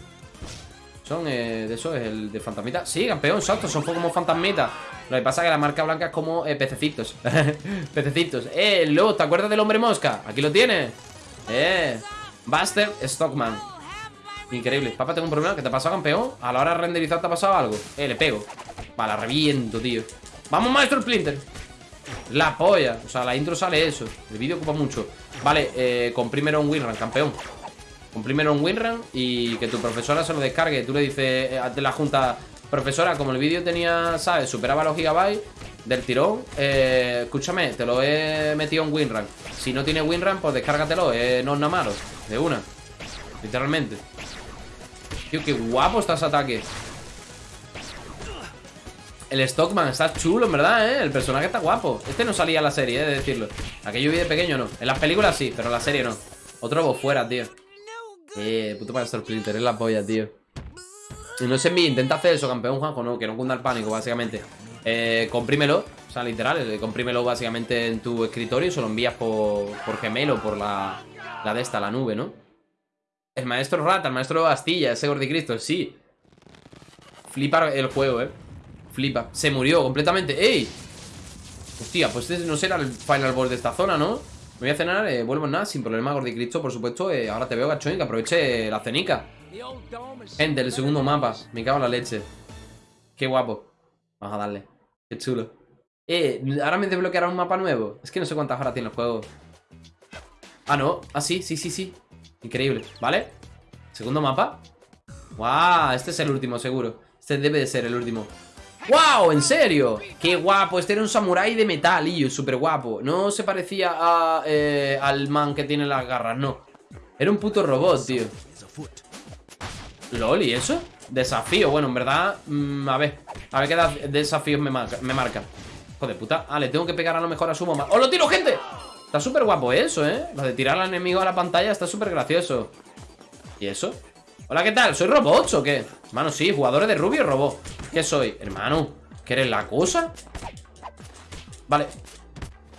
Son, eh, de eso es el de fantasmita Sí, campeón, salto, son como fantasmitas Lo que pasa es que la marca blanca es como eh, pececitos Pececitos Eh, lo, ¿te acuerdas del hombre mosca? Aquí lo tienes Eh Buster Stockman Increíble Papá, tengo un problema ¿Qué te ha pasado, campeón? A la hora de renderizar te ha pasado algo Eh, le pego Vale, reviento, tío Vamos, maestro Splinter La polla. O sea, la intro sale eso. El vídeo ocupa mucho. Vale, eh, comprímelo un winrun, campeón. Comprímelo un winrun y que tu profesora se lo descargue. Tú le dices eh, de la junta, profesora, como el vídeo tenía, ¿sabes? Superaba los gigabytes del tirón. Eh, escúchame, te lo he metido en winrun. Si no tiene winrun, pues descárgatelo. Eh, no es nada malo. De una. Literalmente. Tío, qué guapo está ataque. El Stockman está chulo, en verdad, ¿eh? El personaje está guapo Este no salía en la serie, ¿eh? De decirlo Aquello vi de pequeño, no En las películas sí, pero en la serie no Otro voz fuera, tío Eh, puto para Splinter, es la polla, tío no sé, mi intenta hacer eso, campeón Juanjo No, que no cunda el pánico, básicamente Eh, comprímelo O sea, literal, eh, comprímelo básicamente en tu escritorio Y se lo envías por, por Gmail o por la, la de esta, la nube, ¿no? El maestro Rata, el maestro Bastilla Ese Cristo, sí Flipa el juego, ¿eh? Flipa. Se murió completamente. ¡Ey! Hostia, pues este no será el final boss de esta zona, ¿no? Me voy a cenar, eh, vuelvo en nada, sin problema, Gordicristo, por supuesto. Eh, ahora te veo, gachón, que aproveche la cenica. Gente, el segundo mapa. Me cago en la leche. Qué guapo. Vamos a darle. Qué chulo. Eh, ahora me desbloqueará un mapa nuevo. Es que no sé cuántas horas tiene el juego. Ah, no. Ah, sí, sí, sí, sí. Increíble. ¿Vale? Segundo mapa. ¡Guau! Este es el último, seguro. Este debe de ser el último. ¡Wow! ¿En serio? ¡Qué guapo! Este era un samurái de metal, y súper guapo No se parecía a, eh, al man que tiene las garras, no Era un puto robot, tío ¿Lol? ¿Y eso? Desafío, bueno, en verdad mm, A ver, a ver qué desafíos me marca, me marca puta Ah, le tengo que pegar a lo mejor a su mamá ¡Oh, lo tiro, gente! Está súper guapo eso, ¿eh? Lo de tirar al enemigo a la pantalla está súper gracioso ¿Y eso? Hola, ¿qué tal? ¿Soy robots o qué? Hermano, sí, jugadores de Rubio robot ¿Qué soy? Hermano, ¿qué eres la cosa? Vale.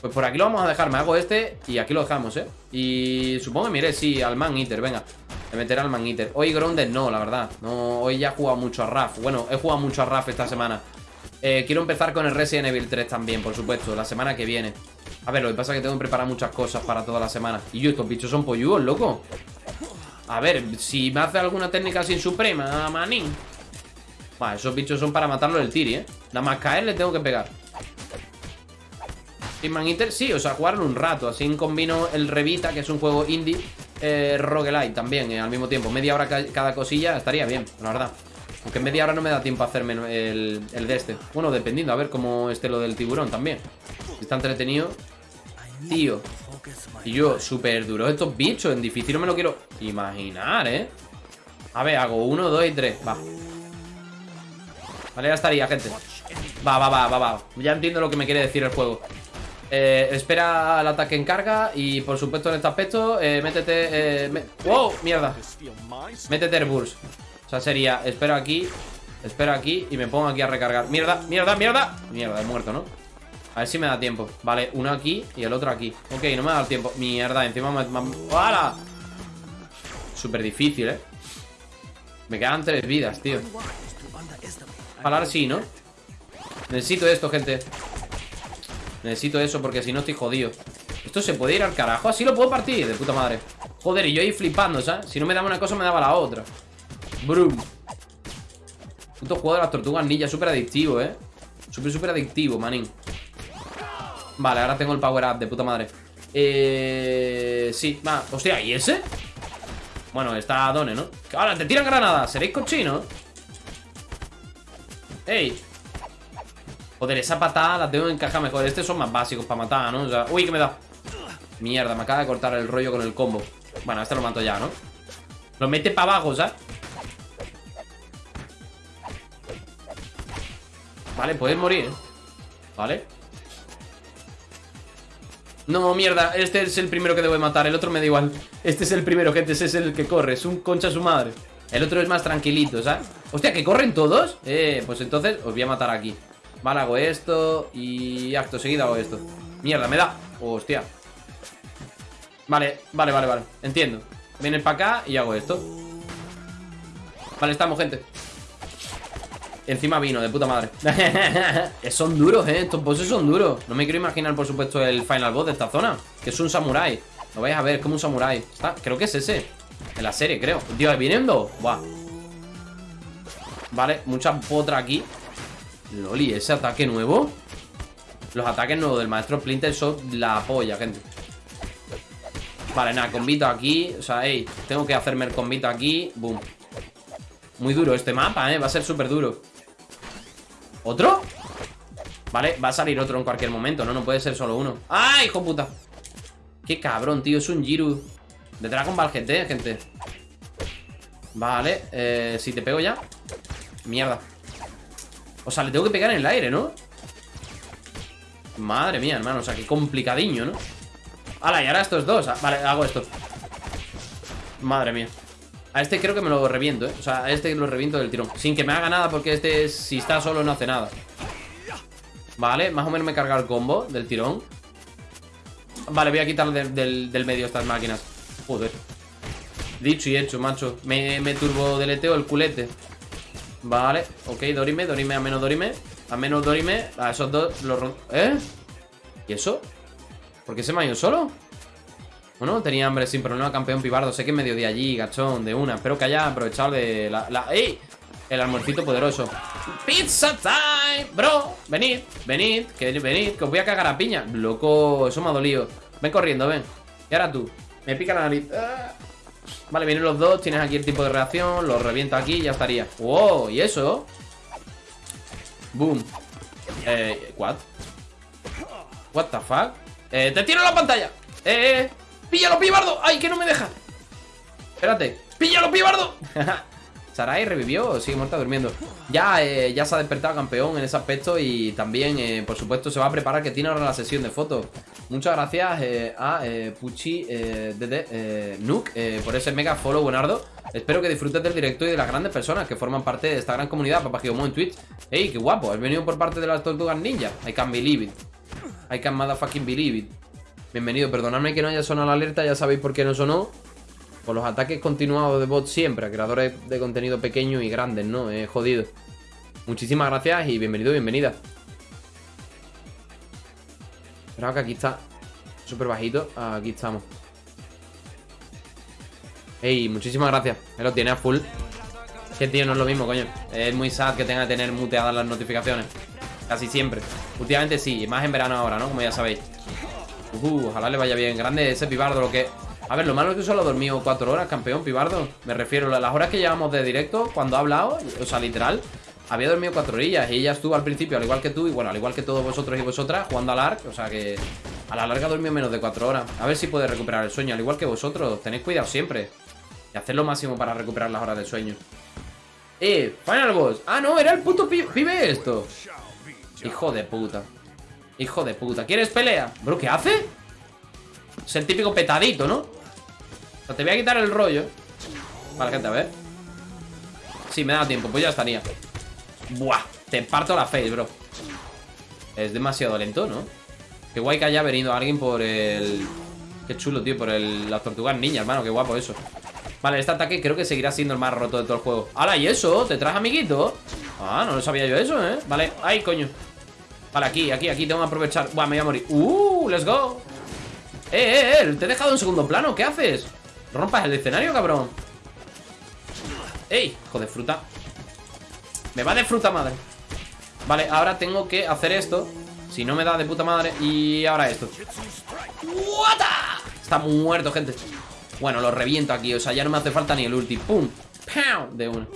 Pues por aquí lo vamos a dejar, me hago este Y aquí lo dejamos, ¿eh? Y supongo que mire, sí, al Man Eater, venga. Le meteré al Man Eater. Hoy Grounded no, la verdad. No, Hoy ya he jugado mucho a RAF. Bueno, he jugado mucho a RAF esta semana. Eh, Quiero empezar con el Resident Evil 3 también, por supuesto La semana que viene. A ver, lo que pasa es que tengo que preparar muchas cosas para toda la semana. Y yo, estos bichos son polludos, loco a ver, si me hace alguna técnica sin suprema, manín. Vale, esos bichos son para matarlo del tiri, ¿eh? Nada más caer le tengo que pegar. Hitman Inter, sí, o sea, jugarlo un rato Así combino el Revita, que es un juego indie eh, Roguelite también, eh, al mismo tiempo. Media hora cada cosilla estaría bien, la verdad. Aunque media hora no me da tiempo a hacerme el, el de este. Bueno, dependiendo, a ver cómo esté lo del tiburón también. Si está entretenido Tío y yo, súper duro. Estos bichos En difícil no me lo quiero imaginar, ¿eh? A ver, hago uno, dos y tres Va. Vale, ya estaría, gente. Va, va, va, va, va. Ya entiendo lo que me quiere decir el juego. Eh, espera el ataque en carga Y por supuesto en este aspecto eh, Métete eh, ¡Wow! Mierda. Métete el burst. O sea, sería, espero aquí Espero aquí y me pongo aquí a recargar. Mierda, mierda, mierda. Mierda, he muerto, ¿no? A ver si me da tiempo. Vale, uno aquí y el otro aquí. Ok, no me da tiempo. Mierda, encima me... ¡Hala! Súper difícil, ¿eh? Me quedan tres vidas, tío. Palar sí, ¿no? Necesito esto, gente. Necesito eso porque si no estoy jodido. Esto se puede ir al carajo Así lo puedo partir, de puta madre. Joder, y yo ahí flipando, ¿sabes? Si no me daba una cosa, me daba la otra. Brum. Puto juego de las tortugas ninja Súper adictivo, ¿eh? Súper, súper adictivo, manín Vale, ahora tengo el power up de puta madre Eh... Sí, va, hostia, ¿y ese? Bueno, está Done, ¿no? Ahora, te tiran granadas, ¿seréis cochinos? ¡Ey! Joder, esa patada la tengo que encajar mejor Estos son más básicos para matar, ¿no? O sea, uy, ¿qué me da? Mierda, me acaba de cortar el rollo con el combo Bueno, este lo mato ya, ¿no? Lo mete para abajo, ¿sabes? Vale, puedes morir, ¿eh? Vale no, mierda, este es el primero que debo matar El otro me da igual. Este es el primero, gente, ese es el que corre Es un concha su madre. El otro es más tranquilito, ¿sabes? Hostia, ¿que corren todos? Eh, pues entonces os voy a matar aquí. Vale, hago esto Y acto seguido hago esto. Mierda, me da. Hostia. Vale, vale, vale, vale. Entiendo. Vienen para acá y hago esto. Vale, estamos, gente Encima vino, de puta madre Son duros, eh, estos bosses son duros No me quiero imaginar, por supuesto, el final boss de esta zona Que es un samurai Lo vais a ver, es como un samurai Creo que es ese En la serie, creo Dios, viniendo Buah Vale, mucha potra aquí Loli, ese ataque nuevo Los ataques nuevos del maestro Splinter son la polla, gente. Vale, nada, combito aquí. O sea, hey, tengo que hacerme el combito aquí. Boom. Muy duro este mapa, ¿eh? Va a ser súper duro. ¿Otro? Vale, va a salir otro en cualquier momento, ¿no? No puede ser solo uno. ¡Ay, hijo puta! Qué cabrón, tío. Es un Jiru de Dragon Ball GT, gente. Vale, eh, si te pego ya Mierda O sea, le tengo que pegar en el aire, ¿no? Madre mía, hermano O sea, qué complicadiño, ¿no? Hala, y ahora estos dos ah, Vale, hago esto Madre mía A este creo que me lo reviento, ¿eh? O sea, a este lo reviento del tirón Sin que me haga nada porque este, si está solo, no hace nada Vale, más o menos me carga el combo del tirón Vale, voy a quitar del, medio estas máquinas Joder Dicho y hecho, macho Me, me turbo deleteo el culete Vale, ok, Dorime, Dorime, a menos Dorime A menos Dorime, a esos dos los ¿Eh? ¿Y eso? ¿Por qué se me ha ido solo? Bueno, tenía hambre sin problema, campeón pibardo. Sé que me dio de allí, gachón, de una. Espero que haya aprovechado de la... la... El almuercito poderoso. Pizza time, bro. Venid, venid, que venid Que os voy a cagar a piña. Loco, eso me ha dolido. Ven corriendo, ven. Y ahora tú Me pica la nariz. Ah. Vale, vienen los dos, tienes aquí el tipo de reacción Lo reviento aquí y ya estaría. ¡Wow! ¿Y eso? Boom. Eh, ¿what? What the fuck? Eh, te tiro la pantalla. Eh, eh ¡Píllalo, pibardo! ¡Ay, que no me deja! Espérate ¡Píllalo, pibardo! Sarai revivió sigue muerta durmiendo. Ya, eh, ya se ha despertado campeón en ese aspecto y también, eh, por supuesto, se va a preparar que tiene ahora la sesión de fotos. Muchas gracias eh, a Puchi Dede Nook por ese mega follow, buenardo. Espero que disfrutes del directo y de las grandes personas que forman parte de esta gran comunidad, Papá Gigomo en Twitch. ¡Ey, qué guapo! Has venido por parte de las tortugas ninja. I can believe it. I can motherfucking believe it. Bienvenido, perdonadme que no haya sonado la alerta, ya sabéis por qué no sonó. Por los ataques continuados de bots siempre, a creadores de contenido pequeños y grandes, ¿no? Es jodido. Muchísimas gracias y bienvenido, bienvenida. Espera que aquí está súper bajito. Aquí estamos. Ey, muchísimas gracias. Me lo tiene a full. Que tío, no es lo mismo, coño. Es muy sad que tenga que tener muteadas las notificaciones. Casi siempre. Últimamente sí, más en verano ahora, ¿no? Como ya sabéis. Uh, ojalá le vaya bien. Grande ese pibardo, lo que a ver, lo malo es que solo ha dormido cuatro horas, campeón, pibardo. Me refiero a las horas que llevamos de directo, cuando ha hablado, o sea, literal, había dormido cuatro horillas y ella estuvo al principio, al igual que tú, y bueno, al igual que todos vosotros y vosotras, jugando al ARC, o sea que a la larga dormido menos de cuatro horas. A ver si puede recuperar el sueño, al igual que vosotros, tenéis cuidado siempre. Y hacer lo máximo para recuperar las horas del sueño. Eh, Final Boss. Ah, no, era el puto pibe esto. Hijo de puta. Hijo de puta. ¿Quieres pelea? Bro, ¿qué hace? Es el típico petadito, ¿no? te voy a quitar el rollo Vale, gente, a ver Sí, me da tiempo, pues ya estaría Buah, te parto la face, bro Es demasiado lento, ¿no? Qué guay que haya venido alguien por el... Qué chulo, tío, por el... las tortugas niñas, hermano, qué guapo eso Vale, este ataque creo que seguirá siendo el más roto de todo el juego ¡Hala, y eso! ¿Te traes amiguito? Ah, no lo sabía yo eso, ¿eh? Vale, ay, coño Vale, aquí, aquí, aquí, tengo que aprovechar Buah, me voy a morir ¡Uh! ¡Let's go! ¡Eh, eh, eh! Te he dejado en segundo plano, ¿qué haces? Rompas el escenario, cabrón ¡Ey! Hijo de fruta Me va de fruta madre Vale, ahora tengo que hacer esto Si no me da de puta madre Y ahora esto Está muerto, gente Bueno, lo reviento aquí O sea, ya no me hace falta ni el ulti ¡Pum! ¡Pam! De uno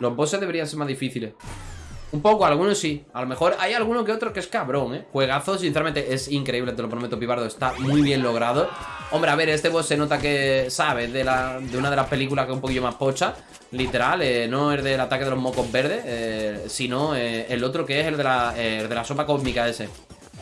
Los bosses deberían ser más difíciles un poco, algunos sí. A lo mejor hay alguno que otro que es cabrón, ¿eh? Juegazo, sinceramente, es increíble, te lo prometo, Pibardo. Está muy bien logrado. Hombre, a ver, este boss se nota que sabe de, la, de una de las películas que es un poquillo más pocha. Literal, eh, no es del ataque de los mocos verdes, eh, sino eh, el otro que es el de, la, de la sopa cósmica ese.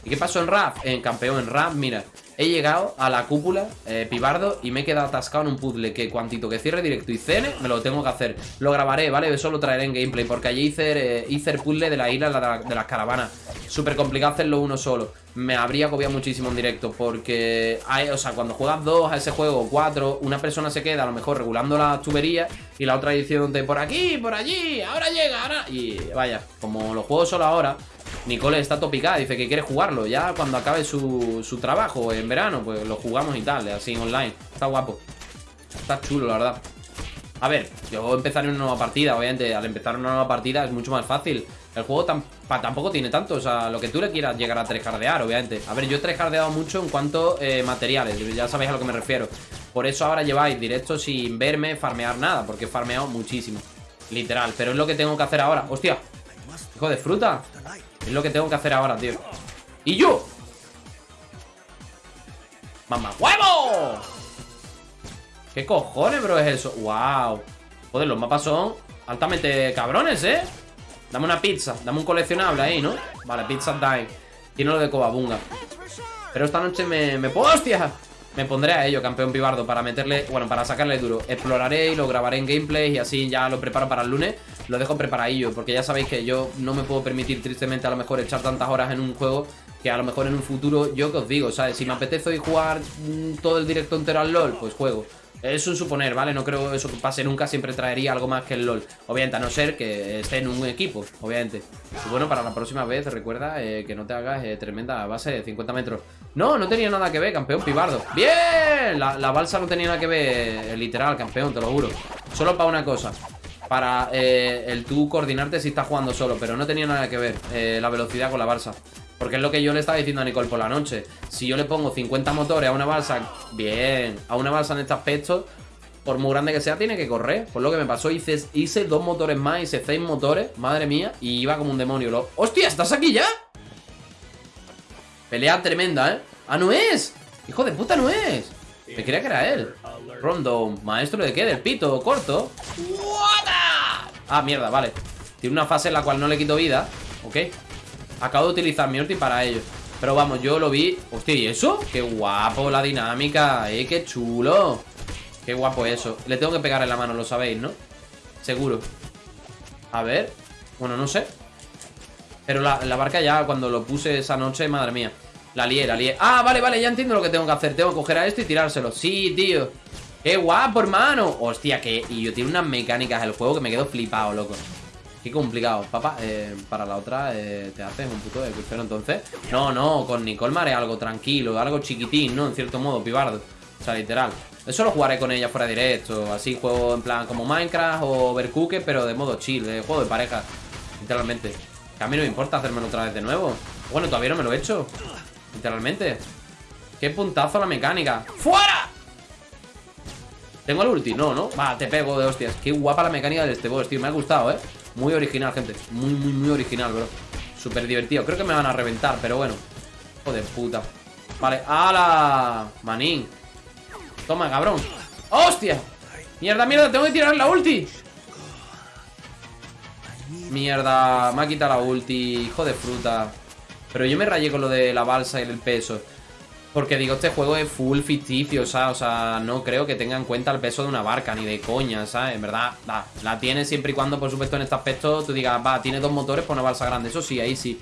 ¿Y qué pasó en Rap? En campeón, en Rap, mira He llegado a la cúpula, eh, pibardo Y me he quedado atascado en un puzzle Que cuantito que cierre directo y cene, me lo tengo que hacer. Lo grabaré, ¿vale? Eso lo traeré en gameplay Porque allí hice, eh, hice el puzzle de la isla de, las caravanas. Súper complicado hacerlo uno solo. Me habría agobiado muchísimo en directo Porque, hay, o sea, cuando juegas dos a ese juego Cuatro, una persona se queda a lo mejor regulando las tuberías Y la otra diciéndote por aquí, por allí Ahora llega, ahora... Y vaya, como lo juego solo ahora Nicole está topicada, dice que quiere jugarlo Ya cuando acabe su, su trabajo en verano Pues lo jugamos y tal, así online Está guapo Está chulo, la verdad A ver, yo empezaré una nueva partida Obviamente, al empezar una nueva partida es mucho más fácil El juego tampoco tiene tanto, o sea, lo que tú le quieras llegar a trescardear, obviamente. A ver, yo he trescardeado mucho en cuanto eh, materiales, ya sabéis a lo que me refiero. Por eso ahora lleváis directo sin verme farmear nada, porque he farmeado muchísimo. Literal, pero es lo que tengo que hacer ahora. ¡Hostia! Hijo de fruta. Es lo que tengo que hacer ahora, tío. ¡Y yo! ¡Mamá huevo! ¿Qué cojones, bro, es eso? ¡Wow! Joder, los mapas son altamente cabrones, ¿eh? Dame una pizza, dame un coleccionable ahí, ¿no? Vale, pizza time Tiene lo de Cobabunga Pero esta noche me, me puedo, hostia Me pondré a ello, campeón pibardo Para meterle, bueno, para sacarle duro. Exploraré y lo grabaré en gameplay Y así ya lo preparo para el lunes. Lo dejo preparadillo Porque ya sabéis que yo no me puedo permitir tristemente a lo mejor echar tantas horas en un juego Que a lo mejor en un futuro, yo que os digo, ¿sabes? Si me apetece hoy jugar mm, todo el directo entero al LOL Pues juego es un suponer, ¿vale? No creo eso pase nunca, siempre traería algo más que el LOL. Obviamente, a no ser que esté en un equipo, obviamente. Y bueno, para la próxima vez, recuerda eh, que no te hagas eh, tremenda base de 50 metros. No, no tenía nada que ver, campeón pibardo. ¡Bien! La, balsa no tenía nada que ver, eh, literal, campeón, te lo juro. Solo para una cosa. Para el tú coordinarte si estás jugando solo, pero no tenía nada que ver la velocidad con la balsa. Porque es lo que yo le estaba diciendo a Nicole por la noche. Si yo le pongo 50 motores a una balsa, bien, a una balsa en este aspecto, por muy grande que sea, tiene que correr. Por lo que me pasó, hice, hice dos motores más, hice seis motores, madre mía, y iba como un demonio. Lo... ¡Hostia! ¿Estás aquí ya? Pelea tremenda, ¿eh? ¡Ah, no es! ¡Hijo de puta, no es! Me creía que era él. Rondo, maestro de qué? Del pito, corto. Ah, mierda, vale. Tiene una fase en la cual no le quito vida. Ok. Acabo de utilizar mi ulti para ello Pero vamos, yo lo vi. Hostia, ¿y eso? Qué guapo la dinámica Eh, qué chulo. Qué guapo eso. Le tengo que pegar en la mano, lo sabéis, ¿no? Seguro. A ver. Bueno, no sé. Pero la, barca ya, cuando lo puse esa noche Madre mía. La lié, la lié. Ah, vale, vale, ya entiendo lo que tengo que hacer. Tengo que coger a esto y tirárselo. Sí, tío. ¡Qué guapo, hermano! Hostia, que... Y yo tiene unas mecánicas el juego que me quedo flipado, loco Qué complicado. Papá, eh, para la otra eh, te haces un puto de crucero entonces. No, no, con Nicole me haré algo tranquilo, algo chiquitín, ¿no? En cierto modo, pibardo. O sea, literal. Eso lo jugaré con ella fuera directo. Así juego en plan como Minecraft o Overcooked, pero de modo chill, juego de pareja. Literalmente. Que a mí no me importa hacérmelo otra vez de nuevo. Bueno, todavía no me lo he hecho. Literalmente. Qué puntazo la mecánica. ¡Fuera! ¿Tengo el ulti? No, ¿no? Va, te pego de hostias. Qué guapa la mecánica de este boss, tío. Me ha gustado, ¿eh? Muy original, gente. Muy, muy, muy original, bro. Súper divertido. Creo que me van a reventar, pero bueno. Joder, puta. Vale, ¡hala! Manín. Toma, cabrón. ¡Hostia! Mierda, mierda, tengo que tirar la ulti. Mierda, me ha quitado la ulti Hijo de fruta. Pero yo me rayé con lo de la balsa y el peso porque digo, este juego es full ficticio, ¿sabes? O sea, no creo que tenga en cuenta el peso de una barca, ni de coña, ¿sabes? En verdad, la tiene siempre y cuando, por supuesto, en este aspecto tú digas, va, tiene dos motores por una balsa grande. Eso sí, ahí sí.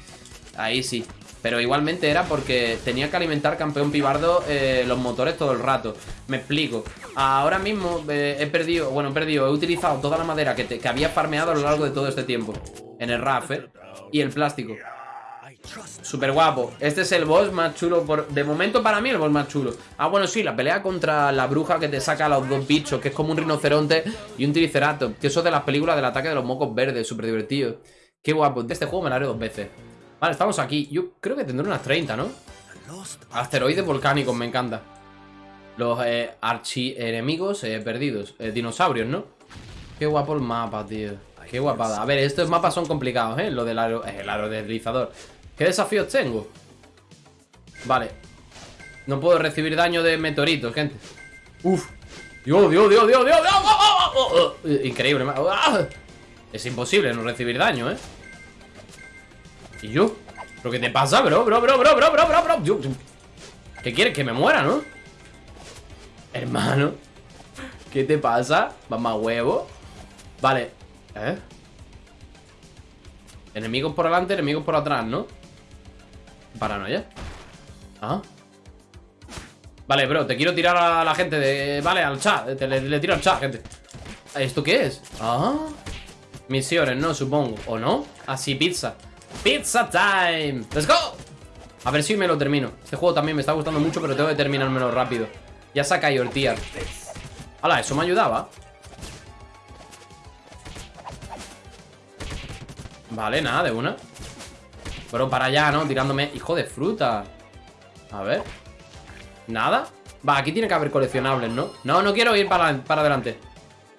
Ahí sí. Pero igualmente era porque tenía que alimentar campeón pibardo eh, los motores todo el rato. Me explico. Ahora mismo eh, he perdido, bueno, he perdido, he utilizado toda la madera que, que había farmeado a lo largo de todo este tiempo. En el RAF, ¿eh? Y el plástico. Súper guapo. Este es el boss más chulo. Por... De momento para mí el boss más chulo. Ah, bueno, sí, la pelea contra la bruja que te saca a los dos bichos, que es como un rinoceronte y un triceratops. Que eso es de las películas del ataque de los mocos verdes, súper divertido. Qué guapo. De este juego me lo haré dos veces. Vale, estamos aquí. Yo creo que tendré unas 30, ¿no? Asteroides volcánicos, me encanta. Los eh, archi-enemigos eh, perdidos. Eh, dinosaurios, ¿no? Qué guapo el mapa, tío. Qué guapada. A ver, estos mapas son complicados, ¿eh? Lo del aro, el aerodeslizador. ¿Qué desafíos tengo? Vale No puedo recibir daño de meteoritos, gente Uf Dios, Dios, Dios, Dios, Dios, Dios Increíble Es imposible no recibir daño, ¿eh? ¿Y yo? ¿Pero qué te pasa, bro? Bro, bro, bro, bro, bro, bro, bro ¿Qué quieres? Que me muera, ¿no? Hermano ¿Qué te pasa? Mamá huevo Vale ¿Eh? Enemigos por delante, enemigos por atrás, ¿no? Paranoia. Ah. Vale, bro, te quiero tirar a la gente de... Vale, al chat. le, tiro al chat, gente. ¿Esto qué es? Ah. Misiones, ¿no? Supongo. ¿O no? Así, pizza. Pizza time. Let's go. A ver si me lo termino. Este juego también me está gustando mucho, pero tengo que terminármelo rápido. Ya saca y ortiar. Hala, eso me ayudaba. Vale, nada, de una. Bro, para allá, ¿no? Tirándome... Hijo de fruta. A ver. ¿Nada? Va, aquí tiene que haber coleccionables, ¿no? No, no quiero ir para, para adelante.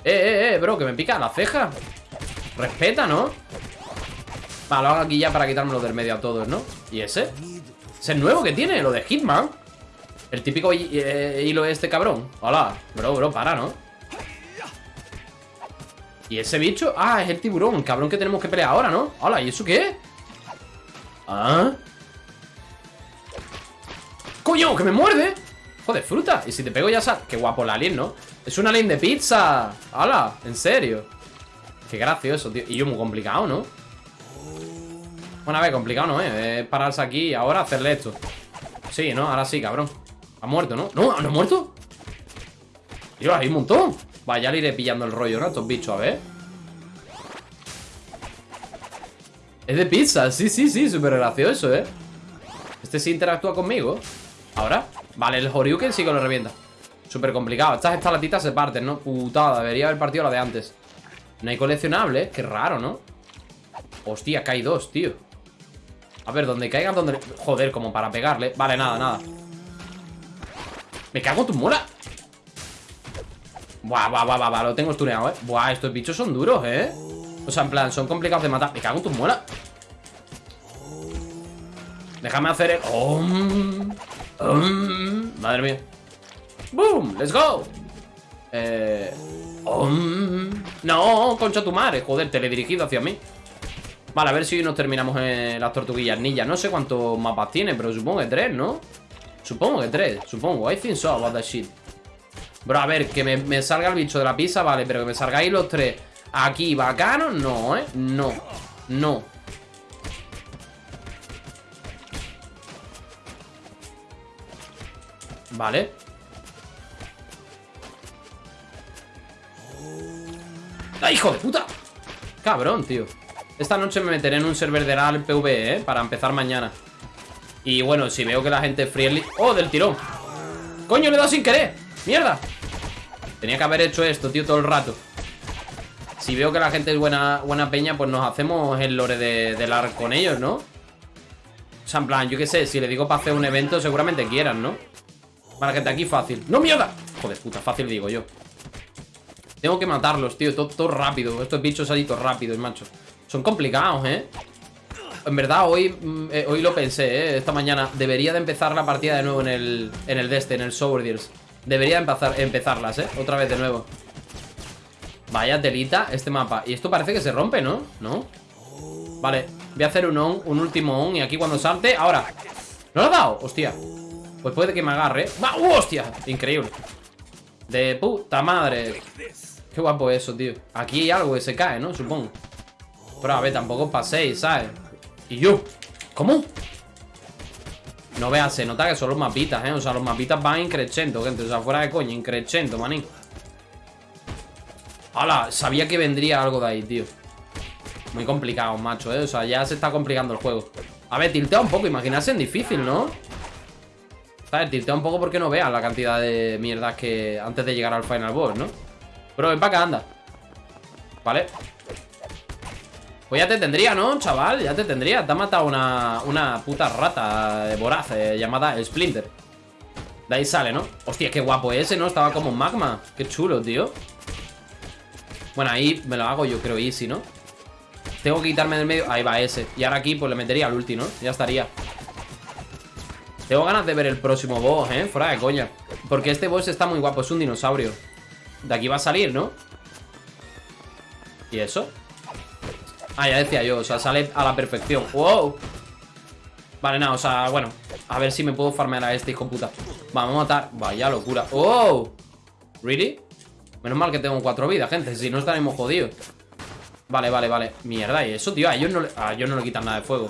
Eh, eh, eh, bro, que me pica la ceja. Respeta, ¿no? Va, lo hago aquí ya para quitármelo del medio a todos, ¿no? ¿Y ese? ¿Ese es nuevo que tiene? Lo de Hitman El típico eh, hilo de este cabrón Hola, bro, bro, para, ¿no? ¿Y ese bicho? Ah, es el tiburón, el cabrón que tenemos que pelear ahora, ¿no? Hola, ¿y eso qué? ¿Ah? ¡Coño, que me muerde! Joder, fruta Y si te pego ya sal... Qué guapo el alien, ¿no? Es un alien de pizza ¡Hala! ¿En serio? Qué gracioso, tío Y yo muy complicado, ¿no? Bueno, a ver, complicado no ¿eh? Es pararse aquí y ahora hacerle esto Sí, ¿no? Ahora sí, cabrón Ha muerto, ¿no? ¿No? ¿No ha muerto? Dios, hay un montón Vaya, ya le iré pillando el rollo, ¿no? Estos bichos, a ver Es de pizza, sí, sí, sí Súper gracioso, ¿eh? Este sí interactúa conmigo. Ahora Vale, el Horyuken sí que lo revienta. Súper complicado Estas estalatitas se parten, ¿no? Putada, debería haber partido la de antes. No hay coleccionables Qué raro, ¿no? Hostia, que hay dos, tío. A ver, donde caigan, donde... Joder, como para pegarle. Vale, nada, nada. Me cago en tu mola Buah, buah, buah, buah, lo tengo estuneado, eh Buah, estos bichos son duros, eh O sea, en plan, son complicados de matar. Me cago en tu muela Déjame hacer el... Oh, madre mía. ¡Boom! ¡Let's go! Eh... no, concha tu madre. Joder, teledirigido hacia mí. Vale, a ver si nos terminamos en las tortuguillas ninja. No sé cuántos mapas tiene, pero supongo que tres, ¿no? Supongo que tres, supongo. I think so about that shit. Bro, a ver, que me, salga el bicho de la pizza, vale Pero que me salgáis los tres aquí bacanos, no, ¿eh? No, no Vale ¡Ay, hijo de puta! Cabrón, tío esta noche me meteré en un server de RAL PvE, ¿eh? Para empezar mañana Y bueno, si veo que la gente es. ¡Oh, del tirón! ¡Coño, le he dado sin querer! ¡Mierda! Tenía que haber hecho esto, tío, todo el rato Si veo que la gente es buena, buena peña Pues nos hacemos el lore de, de LAR con ellos, ¿no? O sea, en plan, yo qué sé Si le digo para hacer un evento, seguramente quieran, ¿no? Para gente aquí fácil ¡No, mierda! Joder, puta, fácil digo yo Tengo que matarlos, tío, todo, todo rápido Estos bichos salitos rápidos, macho son complicados, ¿eh? En verdad, hoy, mm, eh, hoy lo pensé, ¿eh? Esta mañana Debería de empezar la partida de nuevo en el En el Deste, en el Sourdiers Debería empezar, empezarlas, ¿eh? Otra vez de nuevo Vaya telita este mapa Y esto parece que se rompe, ¿no? ¿No? Vale, voy a hacer un on, un último on Y aquí cuando salte, ahora ¿No lo ha dado? Hostia Pues puede que me agarre ¡Va! ¡Uh, hostia! Increíble De puta madre Qué guapo eso, tío Aquí hay algo que se cae, ¿no? Supongo pero a ver, tampoco paséis, ¿sabes? Y yo, ¿cómo? No veas, se nota que son los mapitas, ¿eh? O sea, los mapitas van increchendo, gente O sea, fuera de coño, increchendo, manín ¡Hala! Sabía que vendría algo de ahí, tío Muy complicado, macho, ¿eh? O sea, ya se está complicando el juego A ver, tiltea un poco, imaginarse en difícil, ¿no? ¿Sabes? Tiltea un poco porque no veas la cantidad de mierdas que... Antes de llegar al final boss, ¿no? Pero ven para acá, anda Vale pues ya te tendría, ¿no, chaval? Ya te tendría Te ha matado una, una puta rata voraz eh, llamada Splinter De ahí sale, ¿no? Hostia, qué guapo ese, ¿no? Estaba como magma Qué chulo, tío Bueno, ahí me lo hago yo creo easy, ¿no? Tengo que quitarme del medio Ahí va ese Y ahora aquí pues le metería al ulti, ¿no? Ya estaría Tengo ganas de ver el próximo boss, ¿eh? Fuera de coña Porque este boss está muy guapo Es un dinosaurio De aquí va a salir, ¿no? ¿Y eso? Ah, ya decía yo, o sea, sale a la perfección ¡Wow! Vale, nada, o sea, bueno A ver si me puedo farmear a este hijo puta Vamos a matar, vaya locura ¡Oh! ¿Really? Menos mal que tengo cuatro vidas, gente Si no estaremos jodidos. Vale, vale, vale. Mierda, y eso, tío A ellos no le, a ellos no le quitan nada de fuego.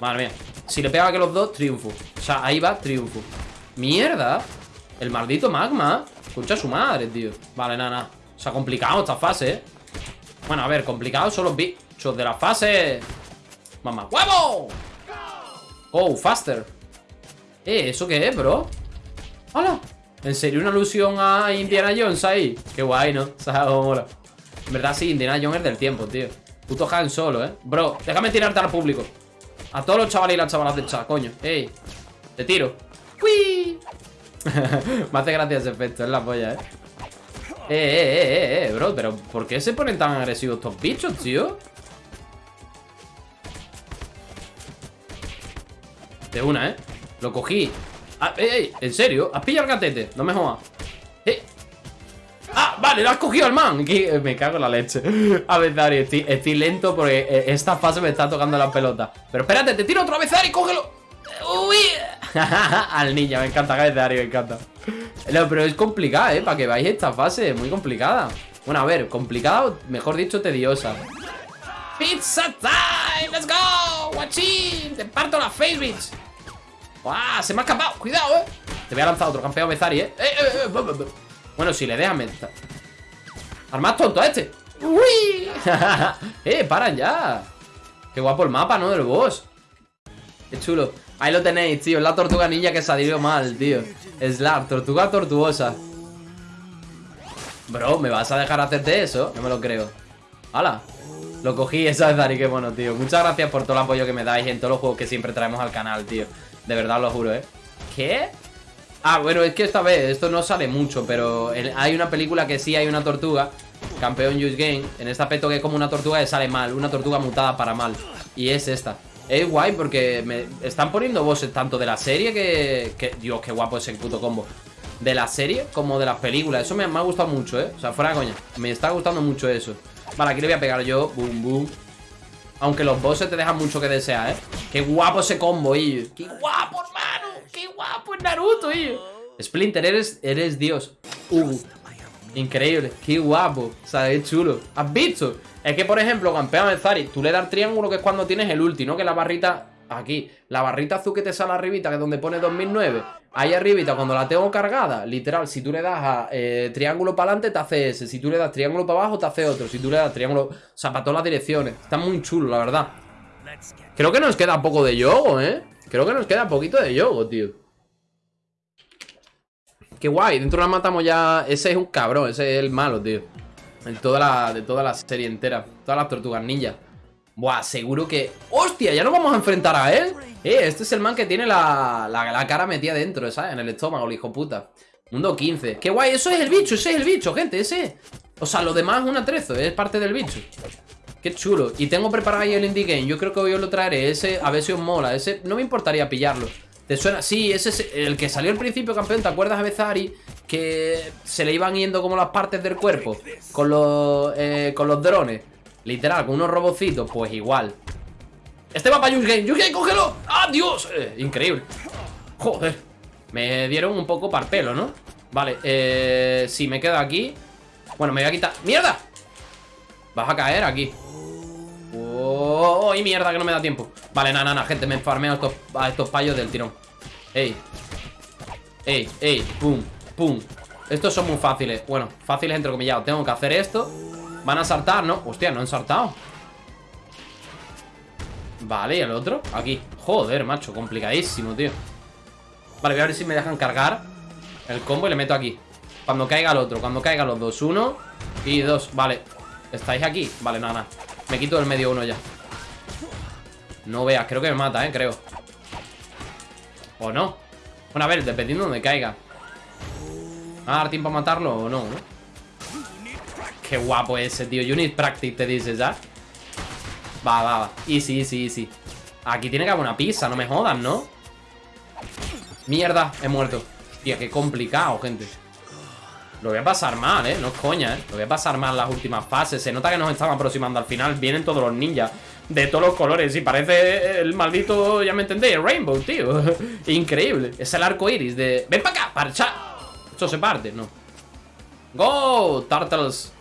Madre mía. Si le pega que los dos, triunfo. O sea, ahí va, triunfo. Mierda. El maldito magma. Escucha su madre, tío. Vale, nada, nada. Se ha complicado esta fase, eh. Bueno, a ver, complicado son los bits de la fase. Mamá ¡Huevo! Oh, faster. Eh, ¿eso qué es, bro? ¡Hola! ¿En serio una alusión a Indiana Jones ahí? Qué guay, ¿no? mola En verdad sí, Indiana Jones es del tiempo, tío Puto Han solo, ¿eh? Bro, déjame tirarte al público A todos los chavales y las chavalas de chat, coño. Ey. Te tiro. ¡Uy! Me hace gracia ese efecto, es la polla, eh. Eh, eh, eh, eh, bro, pero ¿por qué se ponen tan agresivos estos bichos, tío? De una, ¿eh? Lo cogí ah, ey, ¿En serio? ¿Has pillado el gatete? No me jodas. ¡Ah! Vale, lo has cogido al man Me cago en la leche A ver, Dari, estoy, lento porque eh, esta fase me está tocando la pelota Pero espérate, te tiro otra vez, Dari, cógelo ¡Uy! al niño, me encanta, Dari, me encanta no, pero es complicada, ¿eh? Para que veáis esta fase, muy complicada Bueno, a ver, complicada, mejor dicho, tediosa ¡Pizza time! ¡Let's go! ¡Guachín! ¡Te parto la face, bitch! ¡Ah! Se me ha escapado, cuidado, eh Te voy a lanzar otro campeón Bezari, eh. Eh, eh, eh Bueno, si le dejan Al más tonto a este ¡Uy! ¡Eh, paran ya! Qué guapo el mapa, ¿no? Del boss Qué chulo Ahí lo tenéis, tío, es la tortuga ninja que salió mal, tío Es la tortuga tortuosa Bro, ¿me vas a dejar hacerte eso? No me lo creo ¡Hala! Lo cogí, esa es Dari, qué bueno, tío Muchas gracias por todo el apoyo que me dais en todos los juegos que siempre traemos al canal, tío De verdad lo juro, ¿eh? ¿Qué? Ah, bueno, es que esta vez, esto no sale mucho Pero hay una película que sí hay una tortuga Campeón Use Game En este aspecto que es como una tortuga que sale mal Una tortuga mutada para mal Y es esta es guay porque me están poniendo bosses tanto de la serie que, Dios, qué guapo ese puto combo. De la serie como de las películas. Eso me, ha gustado mucho, ¿eh? O sea, fuera de coña. Me está gustando mucho eso. Vale, aquí le voy a pegar yo. Boom, boom. Aunque los bosses te dejan mucho que desear, ¿eh? Qué guapo ese combo, y Qué guapo, hermano. Qué guapo es Naruto, y Splinter, eres, eres Dios. Uh, increíble. Qué guapo. O sea, es chulo. ¿Has visto? Es que, por ejemplo, campeón de Zari, tú le das triángulo, que es cuando tienes el ulti, ¿no? Que la barrita, aquí, la barrita azul que te sale arribita, que es donde pone 2009, ahí arribita, cuando la tengo cargada, literal, si tú le das a eh, triángulo para adelante, te hace ese. Si tú le das triángulo para abajo, te hace otro. Si tú le das triángulo, o sea, para todas las direcciones. Está muy chulo, la verdad. Creo que nos queda poco de yogo, ¿eh? Creo que nos queda poquito de yogo, tío. Qué guay, dentro la matamos ya Ese es un cabrón, ese es el malo, tío de toda la, de toda la serie entera. Todas las tortugas ninja. Buah, seguro que... ¡Hostia! Ya nos vamos a enfrentar a él. Eh, este es el man que tiene la, la, cara metida dentro, ¿sabes? En el estómago, el hijo puta. Mundo 15. ¡Qué guay! Eso es el bicho, ese es el bicho, gente, ese. O sea, lo demás es un atrezo, es parte del bicho. Qué chulo. Y tengo preparado ahí el indie game. Yo creo que hoy os lo traeré. Ese, a ver si os mola. Ese, no me importaría pillarlo. ¿Te suena? Sí, ese es el que salió al principio, campeón. ¿Te acuerdas a Bezari? Que se le iban yendo como las partes del cuerpo con los, eh, con los drones. Literal, con unos robocitos. Pues igual. Este va para Game. Game, cógelo. ¡Ah, Dios! Eh, increíble. Joder. Me dieron un poco parpelo, ¿no? Vale, eh... Si me quedo aquí Bueno, me voy a quitar... ¡Mierda! Vas a caer aquí ¡Oh! ¡Y mierda que no me da tiempo! Vale, nada, nada, gente, me farmeo a estos, a estos payos del tirón ¡Ey! ¡Ey! ¡Ey! ¡Pum! ¡Pum! Estos son muy fáciles Bueno, fáciles entre comillas Tengo que hacer esto Van a saltar, ¿no? Hostia, no han saltado Vale, ¿y el otro? Aquí. Joder, macho, complicadísimo, tío. Vale, voy a ver si me dejan cargar El combo y le meto aquí. Cuando caiga el otro, cuando caiga los dos Uno y dos, vale. ¿Estáis aquí? Vale, nada, nada. Me quito el medio uno ya. No veas, creo que me mata, eh, creo. ¿O no? Bueno, a ver, dependiendo de donde caiga. ¿Va a dar tiempo a matarlo o no? Qué guapo ese, tío need practice, te dices, ¿ya? Va, va, va Easy, easy, easy Aquí tiene que haber una pizza, no me jodan, ¿no? Mierda, he muerto Tío, qué complicado, gente Lo voy a pasar mal, ¿eh? No es coña, ¿eh? Lo voy a pasar mal las últimas fases Se nota que nos estamos aproximando al final Vienen todos los ninjas De todos los colores Y parece el maldito, ya me entendéis, Rainbow, tío Increíble Es el arco iris de... ¡Ven para acá! ¡Parcha! Esto se parte, ¿no? ¡Go! Turtles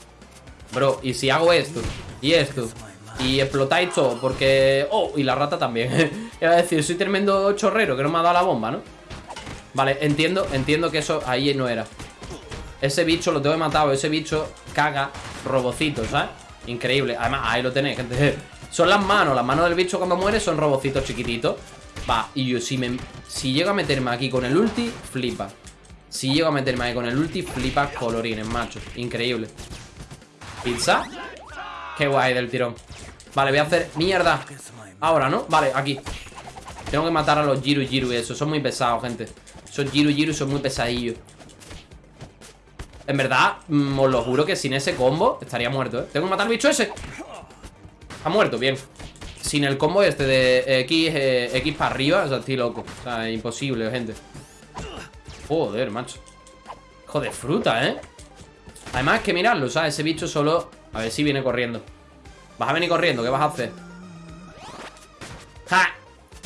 Bro, ¿y si hago esto? Y esto y explotáis todo, porque... Oh, y la rata también. Iba a decir, soy tremendo chorrero Que no me ha dado la bomba, ¿no? Vale, entiendo, entiendo que eso ahí no era. Ese bicho lo tengo matado Ese bicho caga robocitos, ¿sabes? Increíble, además, ahí lo tenéis, gente. Son las manos, las manos del bicho cuando muere Son robocitos chiquititos. Va, y yo si me... Si llego a meterme aquí con el ulti, flipa. Si llego a meterme aquí con el ulti, flipa colorines, macho. Increíble ¿Pizza? Qué guay del tirón Vale, voy a hacer mierda Ahora, ¿no? Vale, aquí Tengo que matar a los Jiru Jiru y eso. Son muy pesados, gente. Esos Jiru Jiru son muy pesadillos. En verdad, mm, os lo juro que sin ese combo estaría muerto, ¿eh? Tengo que matar al bicho ese. Ha muerto, bien. Sin el combo este de X, eh, X para arriba, o sea, estoy loco. O sea, imposible, gente. Joder, macho. Joder, fruta, ¿eh? Además, que mirarlo, ¿sabes? Ese bicho solo... A ver si viene corriendo. Vas a venir corriendo, ¿qué vas a hacer? ¡Ja!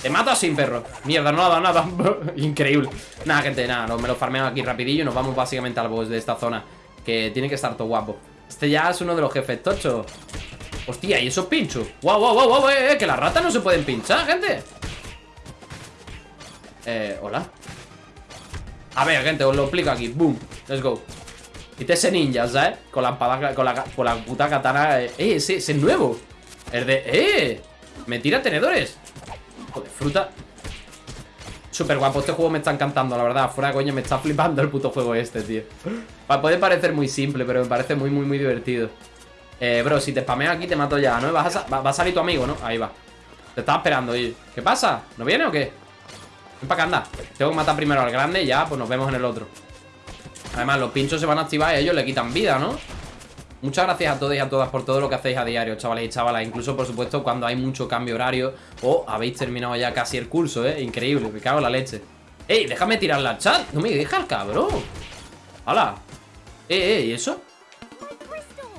Te mato sin perro Mierda, no ha dado nada Increíble Nada, gente, nada Me lo farmeo aquí rapidillo Y nos vamos básicamente al boss de esta zona Que tiene que estar todo guapo Este ya es uno de los jefes tochos Hostia, ¿y esos pinchos? ¡Wow, wow, wow, wow! Eh, que las ratas no se pueden pinchar, gente Eh, hola A ver, gente, os lo explico aquí Boom, let's go Este ese ninja, ¿sabes? Con la espada, con la, con la puta katana Eh, ese, ese es nuevo El de... ¡Eh! Me tira tenedores Joder, fruta Súper guapo, este juego me está encantando, la verdad Fuera de coña, me está flipando el puto juego este, tío Puede parecer muy simple, pero me parece muy, muy, muy divertido Eh, bro, si te spameo aquí te mato ya, ¿no? Vas a, va a salir tu amigo, ¿no? Ahí va Te estaba esperando, oye ¿Qué pasa? ¿No viene o qué? Ven para acá, anda Tengo que matar primero al grande y ya, pues nos vemos en el otro Además, los pinchos se van a activar y ellos le quitan vida, ¿no? Muchas gracias a todos y a todas por todo lo que hacéis a diario, chavales y chavalas. Incluso, por supuesto, cuando hay mucho cambio horario o habéis terminado ya casi el curso, ¿eh? Increíble, me cago en la leche. ¡Ey! Déjame tirar la chat. No me deja el cabrón. ¡Hala! ¡Eh, eh! ¿Y eso?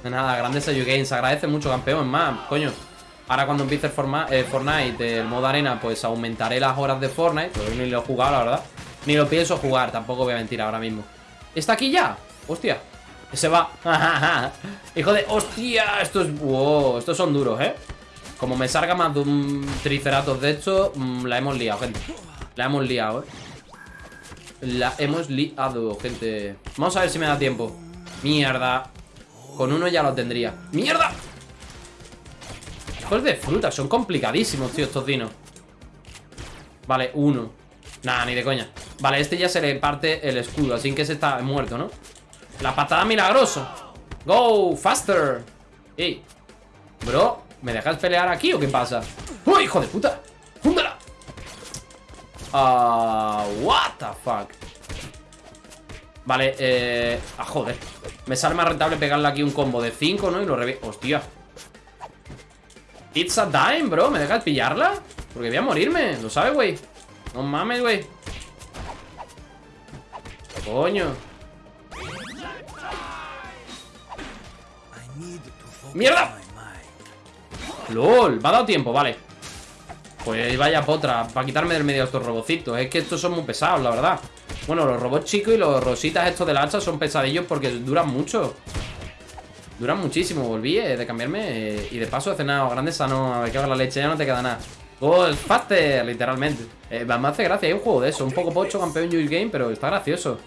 De nada, grandes You Games. Agradece mucho, campeón. Más, coño. Ahora cuando empiece el eh, Fortnite, el modo arena, pues aumentaré las horas de Fortnite. Pero ni lo he jugado, la verdad. Ni lo pienso jugar, tampoco voy a mentir ahora mismo. ¿Está aquí ya? Hostia. Se va Hijo de... ¡Hostia! Estos... Wow, estos son duros, ¿eh? Como me salga más de un Triceratops de hecho mm, La hemos liado, gente La hemos liado, ¿eh? La hemos liado, gente Vamos a ver si me da tiempo Mierda Con uno ya lo tendría ¡Mierda! Hijos de fruta Son complicadísimos, tío, estos dinos Vale, uno Nada, ni de coña Vale, este ya se le parte el escudo Así que ese está muerto, ¿no? La patada milagrosa Go, faster Ey, bro ¿Me dejas pelear aquí o qué pasa? ¡Uy, hijo de puta! ¡Júndala! Ah, what the fuck Vale, eh... Ah, joder Me sale más rentable pegarle aquí un combo de 5, ¿no? Y lo reviento Hostia It's a dime, bro ¿Me dejas pillarla? Porque voy a morirme ¿Lo sabes, güey? No mames, güey Coño. ¡Mierda! ¡Lol! Me ha dado tiempo, vale. Pues vaya potra Para quitarme del medio estos robocitos. Es que estos son muy pesados, la verdad. Bueno, los robots chicos y los rositas estos del hacha Son pesadillos porque duran mucho. Duran muchísimo Volví eh, de cambiarme eh, Y de paso he cenado grande sano A ver qué la leche Ya no te queda nada. Gol, faster, literalmente. Eh, Me hace gracia, hay un juego de eso Un poco pocho, campeón Juice Game Pero está gracioso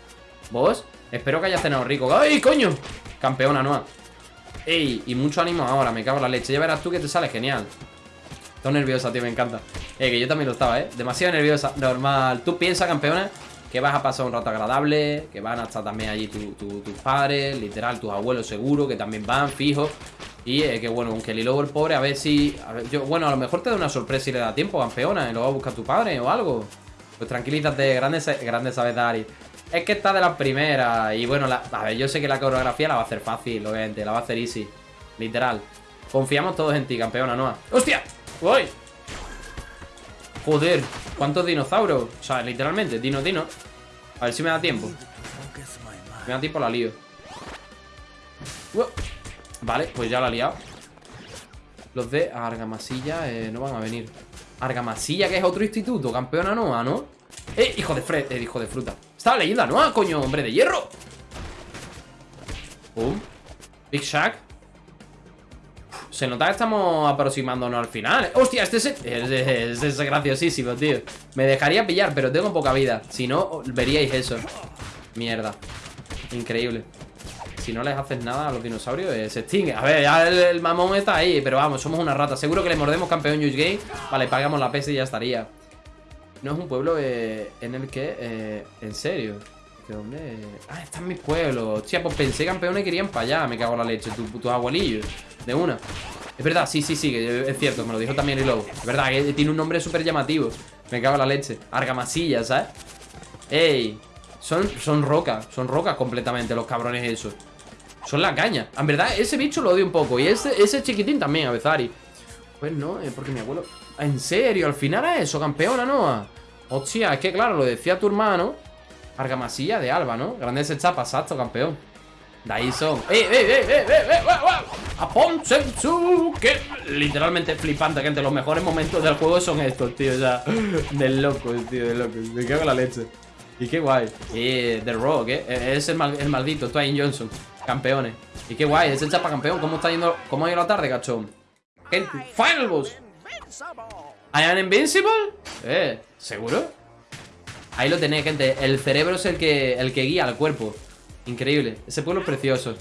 ¿Vos? Espero que hayas cenado rico. ¡Ay, coño! Campeona, no Ey, y mucho ánimo ahora, me cago en la leche. Ya verás tú que te sale genial. Estoy nerviosa, tío, me encanta. Eh, que yo también lo estaba, ¿eh? Demasiado nerviosa, normal. Tú piensas, campeona, que vas a pasar un rato agradable Que van a estar también allí tus padres Literal, tus abuelos seguro Que también van, fijo. Y eh, que bueno, aunque el el pobre, a ver si yo, Bueno, a lo mejor te da una sorpresa y le da tiempo, campeona Y lo va a buscar tu padre o algo. Pues tranquilízate, grandes, grandes sabes, Dari es que está de la primera Y bueno, a ver, yo sé que la coreografía la va a hacer fácil, obviamente. La va a hacer easy. Literal. Confiamos todos en ti, campeona Noah. ¡Hostia! ¡Voy! Joder, ¿cuántos dinosaurios? O sea, literalmente, dino, dino. A ver si me da tiempo. Me da tiempo, la lío. Vale, pues ya la he liado. Los de Argamasilla eh, no van a venir. Argamasilla, que es otro instituto, campeona Noah, ¿no? ¡Eh, hijo de, fre eh, hijo de fruta! Estaba leyendo la coño, hombre de hierro Pum Big Shack Se nota que estamos aproximándonos al final ¡Hostia! Este es, es, graciosísimo, tío Me dejaría pillar, pero tengo poca vida Si no, veríais eso Mierda Increíble si no les haces nada a los dinosaurios, eh, se extingue. A ver, ya el, mamón está ahí, pero vamos, somos una rata. Seguro que le mordemos campeón Juice Game. Vale, pagamos la PS y ya estaría. No es un pueblo eh, en el que... Eh, en serio. ¿De dónde? Ah, está en mi pueblo. Hostia, pues pensé campeones querían para allá. Me cago en la leche. Tus tu abuelillos. De una. Es verdad, sí, sí, sí. es cierto. Me lo dijo también el lobo. Es verdad, que tiene un nombre súper llamativo. Me cago en la leche. Argamasilla, ¿sabes? ¡Ey! Son, son rocas, son rocas completamente los cabrones esos. Son la caña. En verdad, ese bicho lo odio un poco. Y ese, ese chiquitín también, a Bezari. Pues no, porque mi abuelo... ¿En serio? ¿Al final es eso, campeona, no? Hostia, es que claro, lo decía tu hermano. Argamasilla de Alba, ¿no? Grande ese chapa, exacto, campeón. De ahí son. ¡Eh, eh, eh, eh, eh! eh ¡A Sensu! Que literalmente flipante, gente. Los mejores momentos del juego son estos, tío. O sea, del loco, tío, de loco. Me cago en la leche. Y qué guay. Y The Rock, ¿eh? Es el, el maldito, Twain Johnson. Campeones. Y qué guay, es el chapa campeón. ¿Cómo está yendo? ¿Cómo ha ido la tarde, cachón? Final boss. ¿I am invincible? Eh, ¿seguro? Ahí lo tenéis, gente. El cerebro es el que, el que guía al cuerpo. Increíble. Ese pueblo es precioso.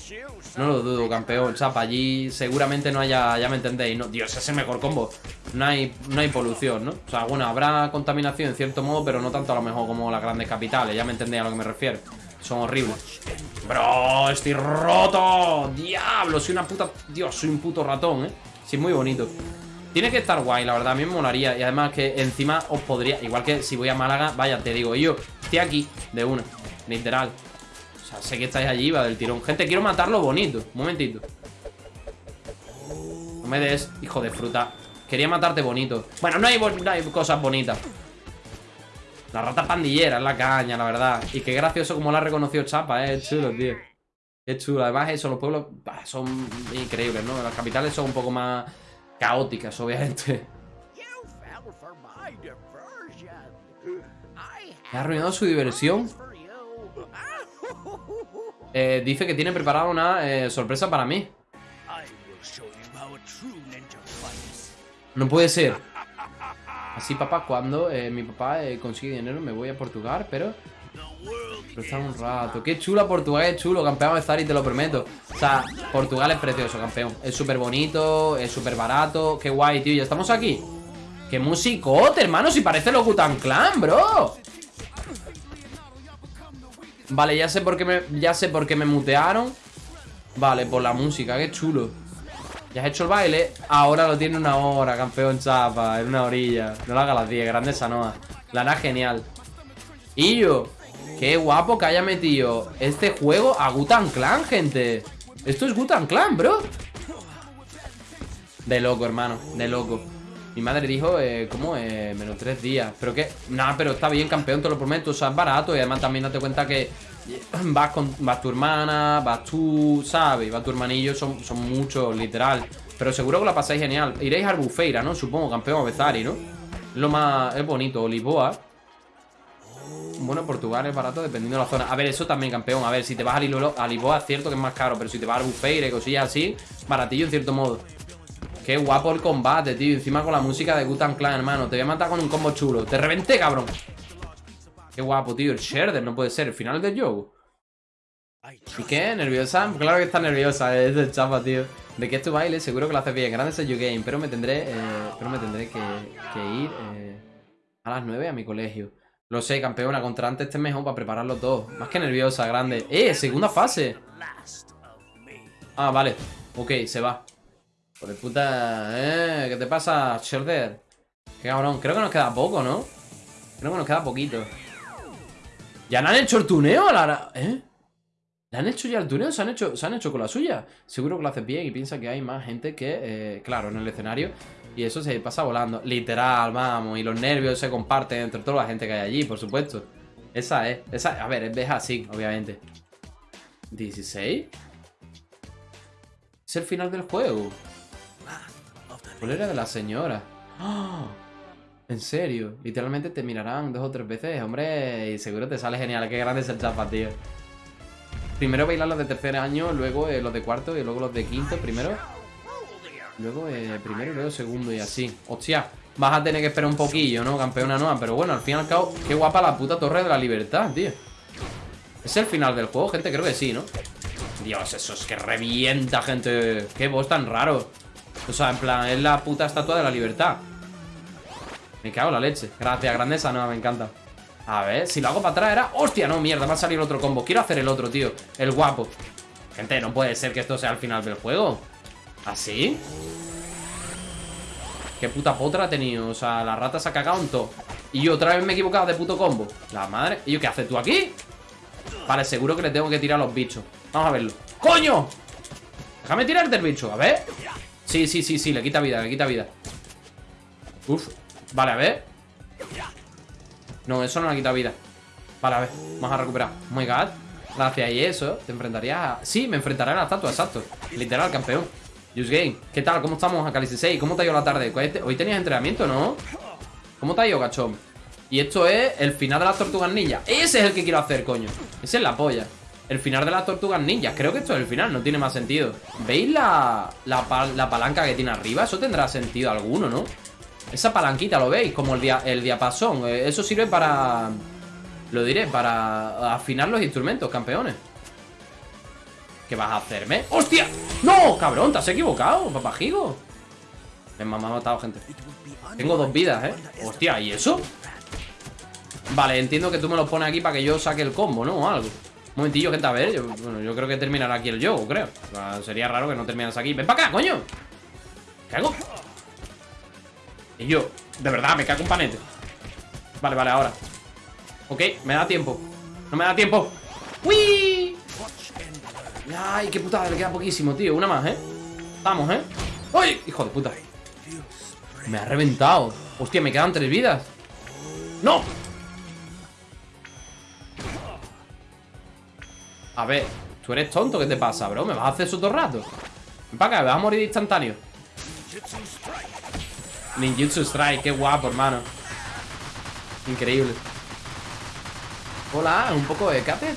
No lo dudo, campeón. Chapa, allí seguramente no haya, ya me entendéis. No, Dios, es el mejor combo. No hay, no hay polución, ¿no? O sea, bueno, habrá contaminación en cierto modo, pero no tanto a lo mejor como las grandes capitales. Ya me entendéis a lo que me refiero. Son horribles. Bro, estoy roto. Diablo, soy una puta... Dios, soy un puto ratón, ¿eh? Sí, muy bonito. Tiene que estar guay, la verdad, a mí me molaría. Y además que encima os podría Igual que si voy a Málaga, vaya, te digo Yo, estoy aquí, de una, literal O sea, sé que estáis allí, va del tirón. Gente, quiero matarlo bonito, un momentito. No me des, hijo de fruta. Quería matarte bonito. Bueno, no hay, no hay cosas bonitas. La rata pandillera es la caña, la verdad. Y qué gracioso como la ha reconocido Chapa, eh, chulo, tío. Qué chulo, además eso, los pueblos son increíbles, ¿no? Las capitales son un poco más caóticas, obviamente. ¿Me ha arruinado su diversión? Eh, dice que tiene preparada una eh, sorpresa para mí. No puede ser. Así, papá, cuando eh, mi papá eh, consigue dinero me voy a Portugal, pero está un rato. Qué chula Portugal, es chulo, campeón de y te lo prometo. O sea, Portugal es precioso, campeón. Es súper bonito, es súper barato. Qué guay, tío. Ya estamos aquí. Qué musicote, hermano. Si parece lo Gutan Clan, bro. Vale, ya sé por qué me, ya sé por qué me mutearon. Vale, por la música, qué chulo. Ya has hecho el baile, ahora lo tiene una hora, campeón chapa, en una orilla. No lo haga las 10, grande Sanoa. La hará genial. Y yo, Qué guapo que haya metido este juego a Gutan Clan, gente Esto es Gutan Clan, bro De loco, hermano, de loco Mi madre dijo, eh, ¿cómo? Eh, menos tres días Pero que, nada, pero está bien, campeón, te lo prometo O sea, es barato y además también date cuenta que Vas con vas tu hermana, vas tú, ¿sabes? Va tu hermanillo, son, son muchos, literal Pero seguro que la pasáis genial Iréis a Albufeira, ¿no? Supongo, campeón, a Bezari, ¿no? Lo más, es bonito, Olivoa bueno, Portugal es barato dependiendo de la zona. A ver, eso también, campeón. A ver, si te vas a, Lisboa, es cierto que es más caro. Pero si te vas a Bufeire, cosillas así, baratillo en cierto modo. Qué guapo el combate, tío. Encima con la música de Gutan Clan, hermano. Te voy a matar con un combo chulo. Te reventé, cabrón. Qué guapo, tío. El Sherder no puede ser. El final del juego. ¿Y qué? ¿Nerviosa? Claro que está nerviosa. Es el chapa, tío. ¿De qué es tu baile? Seguro que lo haces bien. Grande es el game. Pero me tendré, eh, pero me tendré que, ir eh, a las 9 a mi colegio. Lo sé, campeona, contra antes este mejor para prepararlo todo. Más que nerviosa, grande. ¡Eh! Segunda fase. Ah, vale. Ok, se va. Por puta... ¿Eh? ¿Qué te pasa, Sherder? Qué cabrón. Creo que nos queda poco, ¿no? Creo que nos queda poquito. ¿Ya no han hecho el tuneo a la... ¿Eh? ¿Le han hecho ya el tuneo? ¿Se han hecho, ¿Se han hecho con la suya? Seguro que lo hace bien y piensa que hay más gente que... Eh, claro, en el escenario y eso se pasa volando. Literal, vamos. Y los nervios se comparten entre toda la gente que hay allí, por supuesto. Esa es. Esa, a ver, es así, obviamente. 16. Es el final del juego. era de la señora. ¡Oh! En serio, literalmente te mirarán dos o tres veces, hombre, y seguro te sale genial. Qué grande es el chapa, tío. Primero bailar los de tercer año, luego eh, los de cuarto y luego los de quinto. Primero Luego eh, primero y luego segundo y así. Hostia, vas a tener que esperar un poquillo, ¿no? Campeona nueva. Pero bueno, al fin y al cabo, qué guapa la puta torre de la libertad, tío. ¿Es el final del juego, gente? Creo que sí, ¿no? Dios, eso es que revienta, gente. Qué voz tan raro. O sea, en plan, es la puta estatua de la libertad. Me cago en la leche. Gracias, grandeza nueva, me encanta. A ver, si lo hago para atrás era... ¡Hostia! No, mierda, va a salir otro combo. Quiero hacer el otro, tío. El guapo. Gente, no puede ser que esto sea el final del juego. ¿Así? ¿Qué puta potra ha tenido? O sea, la rata se ha cagado en todo. Y yo otra vez me he equivocado de puto combo. La madre. ¿Y yo qué haces tú aquí? Vale, seguro que le tengo que tirar a los bichos. Vamos a verlo. ¡Coño! Déjame tirar del bicho, a ver. Sí, sí, sí, sí, le quita vida, le quita vida. Uf, vale, a ver. No, eso no le quita vida. Vale, a ver, vamos a recuperar. Oh my Gracias, y eso, te enfrentarías a... Sí, me enfrentaré a la estatua, exacto. Literal, campeón Just ¿qué tal? ¿Cómo estamos, Akali 6? ¿Cómo te ha ido la tarde? Hoy tenías entrenamiento, ¿no? ¿Cómo te ha ido, cachón? Y esto es el final de las tortugas ninjas Ese es el que quiero hacer, coño Ese es la polla El final de las tortugas ninjas Creo que esto es el final, no tiene más sentido ¿Veis la, la, palanca que tiene arriba? Eso tendrá sentido alguno, ¿no? Esa palanquita, ¿lo veis? Como el, dia, el diapasón eh, Eso sirve para... Lo diré, para afinar los instrumentos, campeones ¿Qué vas a hacerme? ¡Hostia! ¡No! Cabrón, te has equivocado, papajigo Me, me ha matado, gente Tengo dos vidas, ¿eh? Hostia, ¿y eso? Vale, entiendo que tú me lo pones aquí para que yo saque el combo, ¿no? O algo Un momentillo, gente, a ver Bueno, yo creo que terminará aquí el juego, creo Sería raro que no terminas aquí ¡Ven para acá, coño! ¿Qué hago? Y yo, de verdad, me cago un panete Vale, vale, ahora Ok, me da tiempo No me da tiempo ¡Uy! Ay, qué putada, le queda poquísimo, tío Una más, ¿eh? Vamos, ¿eh? ¡Uy! Hijo de puta Me ha reventado Hostia, me quedan tres vidas ¡No! A ver, tú eres tonto, ¿qué te pasa, bro? ¿Me vas a hacer eso todo el rato? Ven para acá, me vas a morir instantáneo Ninjutsu Strike, qué guapo, hermano Increíble Hola, un poco de Kate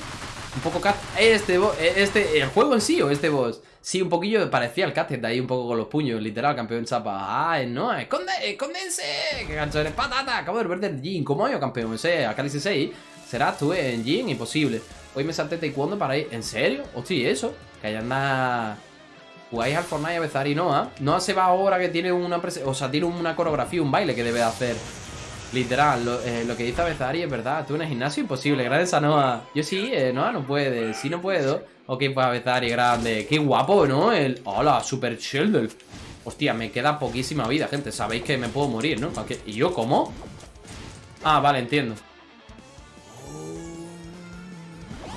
Un poco Cat Este, este, el juego en sí o este boss Sí, un poquillo parecía el de ahí un poco con los puños Literal, campeón chapa Ay, no, esconde, escondense Que gancho eres patata Acabo de ver del Jin ¿Cómo yo, campeón? Ese, acá dice 6 Serás tú en Jin, imposible Hoy me salté taekwondo para ir. ¿En serio? Hostia, eso. Que allá anda. Jugáis al Fortnite a veces y Noah. Noah se va ahora que tiene una. O sea, tiene una coreografía, un baile que debe de hacer. Literal, lo, eh, que dice Bezari es verdad. Tú en el gimnasio imposible. Gracias a Noah. Yo sí, eh, Noah no puede. Sí, no puedo. Ok, pues Bezari, grande. Qué guapo, ¿no? El. Hola, Super Sheldon. Hostia, me queda poquísima vida, gente. Sabéis que me puedo morir, ¿no? ¿Y yo cómo? Ah, vale, entiendo.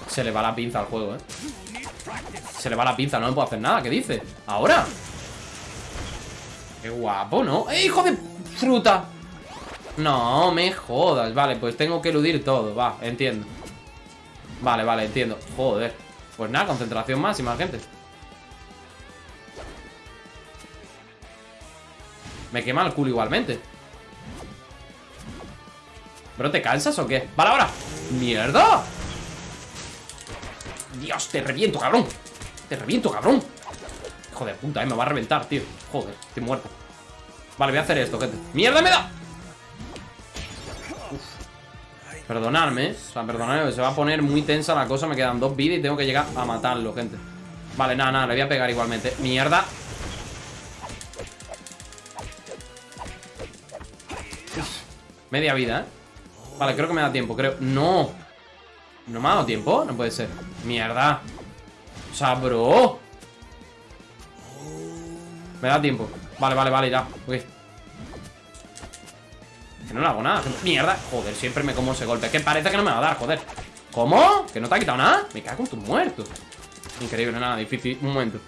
Se le va la pinza al juego, ¿eh? Se le va la pinza, no me puedo hacer nada ¿Qué dice? ¿Ahora? Qué guapo, ¿no? ¡Eh, hijo de fruta! No, me jodas. Vale, pues tengo que eludir todo. Va, entiendo. Vale, vale, entiendo. Joder. Pues nada, concentración máxima, gente. Me quema el culo igualmente. ¿Pero te cansas o qué? ¡Vale, ahora! ¡Mierda! Dios, te reviento, cabrón. Te reviento, cabrón. Hijo de puta, eh, me va a reventar, tío. Joder, estoy muerto. Vale, voy a hacer esto, gente. ¡Mierda me da! Perdonadme, o sea, perdonadme Se va a poner muy tensa la cosa Me quedan dos vidas y tengo que llegar a matarlo, gente. Vale, nada, nada, le voy a pegar igualmente. ¡Mierda! Media vida, ¿eh? Vale, creo que me da tiempo, creo. ¡No! ¿No me ha dado tiempo? No puede ser. Mierda O sea, bro. Me da tiempo. Vale, vale, vale, ya Ok Que no le hago nada Mierda Joder, siempre me como ese golpe Que parece que no me va a dar, joder ¿Cómo? ¿Que no te ha quitado nada? Me cago en tu muerto Increíble, nada, difícil Un momento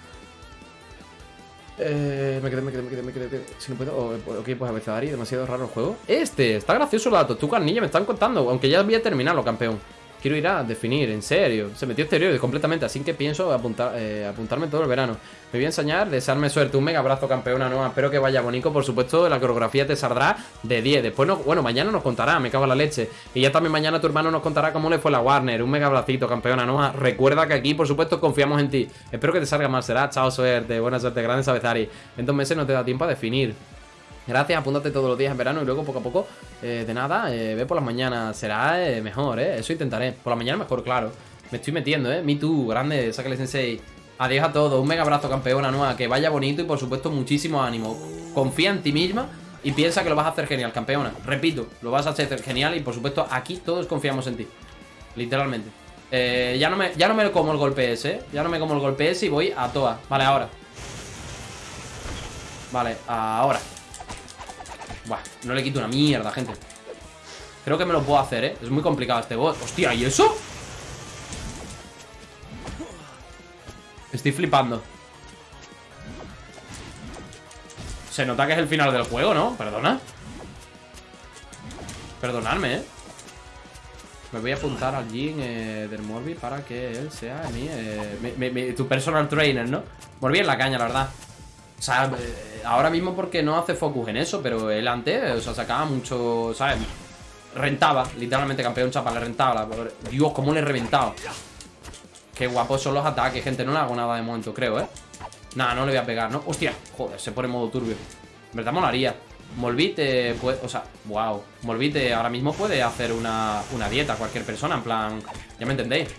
eh, me quedé, me quedé, me quedé, me quedé. Si no puedo. ok, pues a veces Ari, demasiado raro el juego. Este, está gracioso la tortuga niña, me están contando. Aunque ya voy a terminarlo, campeón. Quiero ir a definir, en serio. Se metió exteriores completamente, así que pienso apuntar, eh, apuntarme todo el verano. Me voy a enseñar, desearme suerte. Un mega abrazo, campeona nueva. Espero que vaya bonito. Por supuesto, la coreografía te saldrá de 10. Después, no, bueno, mañana nos contará, me cago en la leche. Y ya también mañana tu hermano nos contará cómo le fue la Warner. Un mega abracito, campeona nueva. Recuerda que aquí, por supuesto, confiamos en ti. Espero que te salga más. Será, chao, suerte. Buena suerte, grandes Abezari. En dos meses no te da tiempo a definir. Gracias, apúntate todos los días en verano y luego poco a poco, eh, de nada, eh, ve por las mañanas. Será eh, mejor, ¿eh? Eso intentaré. Por la mañana mejor, claro. Me estoy metiendo, ¿eh? Me too, grande, sácale sensei. Adiós a todos, un mega abrazo campeona nueva, que vaya bonito y por supuesto muchísimo ánimo. Confía en ti misma y piensa que lo vas a hacer genial, campeona. Repito, lo vas a hacer genial y por supuesto aquí todos confiamos en ti. Literalmente. ya, no me, ya no me como el golpe ese, ¿eh? Ya no me como el golpe ese y voy a toa. Vale, ahora. Vale, ahora. Buah, no le quito una mierda, gente Creo que me lo puedo hacer, ¿eh? Es muy complicado este boss Hostia, ¿y eso? Estoy flipando Se nota que es el final del juego, ¿no? Perdona Perdonadme, ¿eh? Me voy a apuntar al Jin eh, del Morbi para que él sea mi, eh, tu personal trainer, ¿no? Morbi en la caña, la verdad O sea, eh, ahora mismo porque no hace focus en eso Pero él antes, o sea, sacaba mucho, ¿sabes? Rentaba, literalmente campeón chapa, le rentaba Dios, cómo le he reventado Qué guapos son los ataques, gente No le hago nada de momento, creo, ¿eh? Nada, no le voy a pegar, ¿no? Hostia, joder, se pone en modo turbio En verdad molaría Molvite puede, o sea, wow Molvite ahora mismo puede hacer una, una dieta Cualquier persona, en plan, ya me entendéis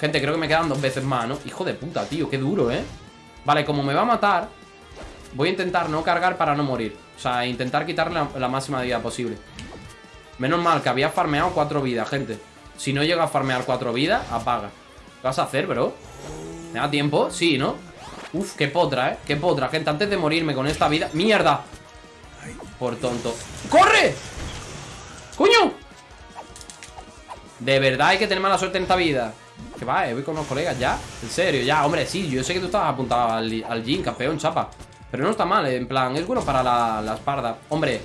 Gente, creo que me quedan dos veces más, ¿no? Hijo de puta, tío, qué duro, ¿eh? Vale, como me va a matar Voy a intentar no cargar para no morir O sea, intentar quitarle la, máxima vida posible Menos mal que había farmeado cuatro vidas, gente Si no llega a farmear cuatro vidas, apaga ¿Qué vas a hacer, bro? ¿Me da tiempo? Sí, ¿no? Uf, qué potra, ¿eh? Qué potra, gente Antes de morirme con esta vida ¡Mierda! Por tonto ¡Corre! ¡Coño! De verdad hay que tener mala suerte en esta vida Que va, eh, voy con los colegas ya En serio, ya, hombre, sí Yo sé que tú estabas apuntado al, al Jin, campeón, chapa Pero no está mal, en plan, es bueno para la, la espalda Hombre,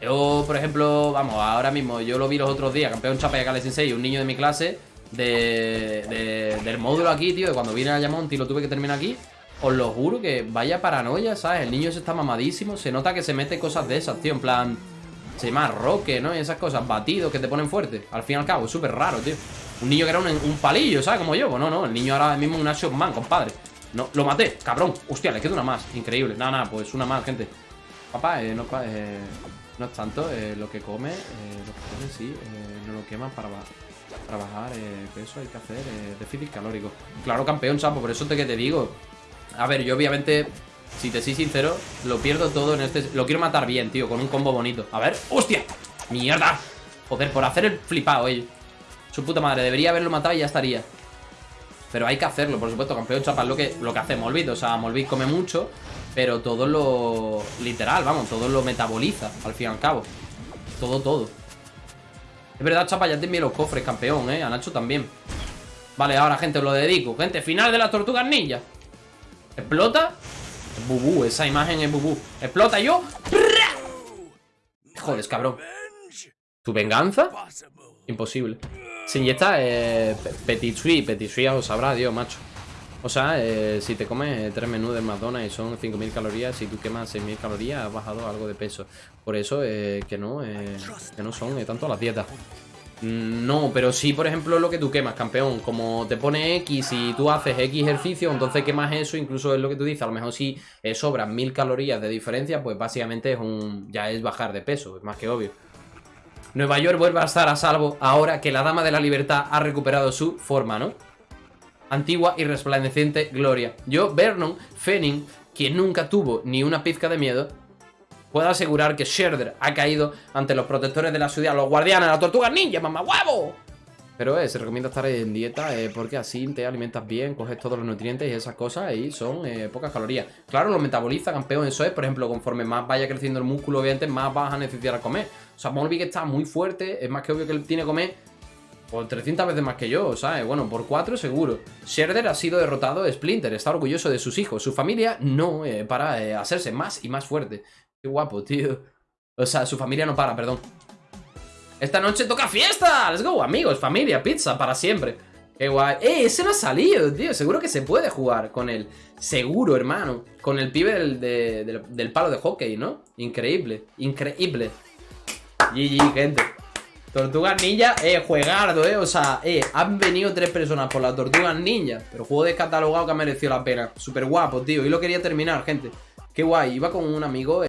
yo, por ejemplo, vamos, ahora mismo Yo lo vi los otros días, campeón chapa y Akale Sensei Un niño de mi clase de, Del módulo aquí, tío De cuando vine a Yamonte y lo tuve que terminar aquí os lo juro que vaya paranoia, ¿sabes? El niño se está mamadísimo. Se nota que se mete cosas de esas, tío. En plan, se llama roque, ¿no? Y esas cosas, batidos que te ponen fuerte. Al fin y al cabo, es súper raro, tío. Un niño que era un, palillo, ¿sabes? Como yo. Pues no, no. El niño ahora mismo es un action man, compadre. No, lo maté, cabrón. Hostia, le queda una más. Increíble. Nada, nada, pues una más, gente. Papá, eh, no, eh, no es tanto eh, lo que come. Eh, lo que come, sí. no lo quema para trabajar peso hay que hacer déficit calórico. Claro, campeón, chapo, por eso te que te digo. A ver, yo obviamente, si te soy sincero, lo pierdo todo en este... Lo quiero matar bien, tío, con un combo bonito. A ver, ¡hostia! ¡Mierda! Joder, por hacer el flipado, eh. Su puta madre, debería haberlo matado y ya estaría. Pero hay que hacerlo, por supuesto, campeón chapa es lo que, lo que hace Molbit. O sea, Molbit come mucho, pero todo lo... Literal, vamos, todo lo metaboliza, al fin y al cabo. Todo, todo. Es verdad, chapa, ya te envié los cofres, campeón, eh. A Nacho también. Vale, ahora, gente, os lo dedico. Gente, final de las tortugas ninja. ¿Explota? Bubú, esa imagen es bubú ¿Explota yo? Joder, cabrón ¿Tu venganza? Imposible Se inyecta eh, Petit Suisse Petit Suisse os sabrá, Dios, macho o sea, eh, si te comes tres menús de McDonald's y son 5.000 calorías, si tú quemas 6.000 calorías, has bajado algo de peso. Por eso eh, que no, eh, que no son tanto las dietas. Mm, no, pero sí, por ejemplo, lo que tú quemas, campeón. Como te pone X y tú haces X ejercicio, entonces quemas eso, incluso es lo que tú dices. A lo mejor si eh, sobran mil calorías de diferencia, pues básicamente es un ya es bajar de peso, es más que obvio. Nueva York vuelve a estar a salvo ahora que la Dama de la Libertad ha recuperado su forma, ¿no? Antigua y resplandeciente gloria. Yo, Vernon Fenning, quien nunca tuvo ni una pizca de miedo, Puedo asegurar que Sherder ha caído ante los protectores de la ciudad, los guardianes, las tortugas ninja, mamá huevo. Pero eh, se recomienda estar en dieta eh, porque así te alimentas bien, coges todos los nutrientes y esas cosas y son eh, pocas calorías. Claro, lo metaboliza, campeón, eso es, por ejemplo, conforme más vaya creciendo el músculo, obviamente más vas a necesitar comer. O sea, que está muy fuerte, es más que obvio que él tiene que comer por 300 veces más que yo, ¿sabes? Bueno, por 4 seguro. Sherder ha sido derrotado, Splinter está orgulloso de sus hijos, su familia no, para hacerse más y más fuerte. Qué guapo, tío. O sea, su familia no para, perdón. Esta noche toca fiesta. Let's go, amigos, familia, pizza, para siempre. Qué guay. ¡Eh! Ese no ha salido, tío. Seguro que se puede jugar con él. Seguro, hermano. Con el pibe del, del, palo de hockey, ¿no? Increíble. Increíble. GG, gente. Tortugas Ninja, eh, juegardo, eh. O sea, eh, han venido tres personas por la Tortugas Ninja. Pero juego descatalogado que ha merecido la pena. Súper guapo, tío. Y lo quería terminar, gente. Qué guay. Iba con un amigo.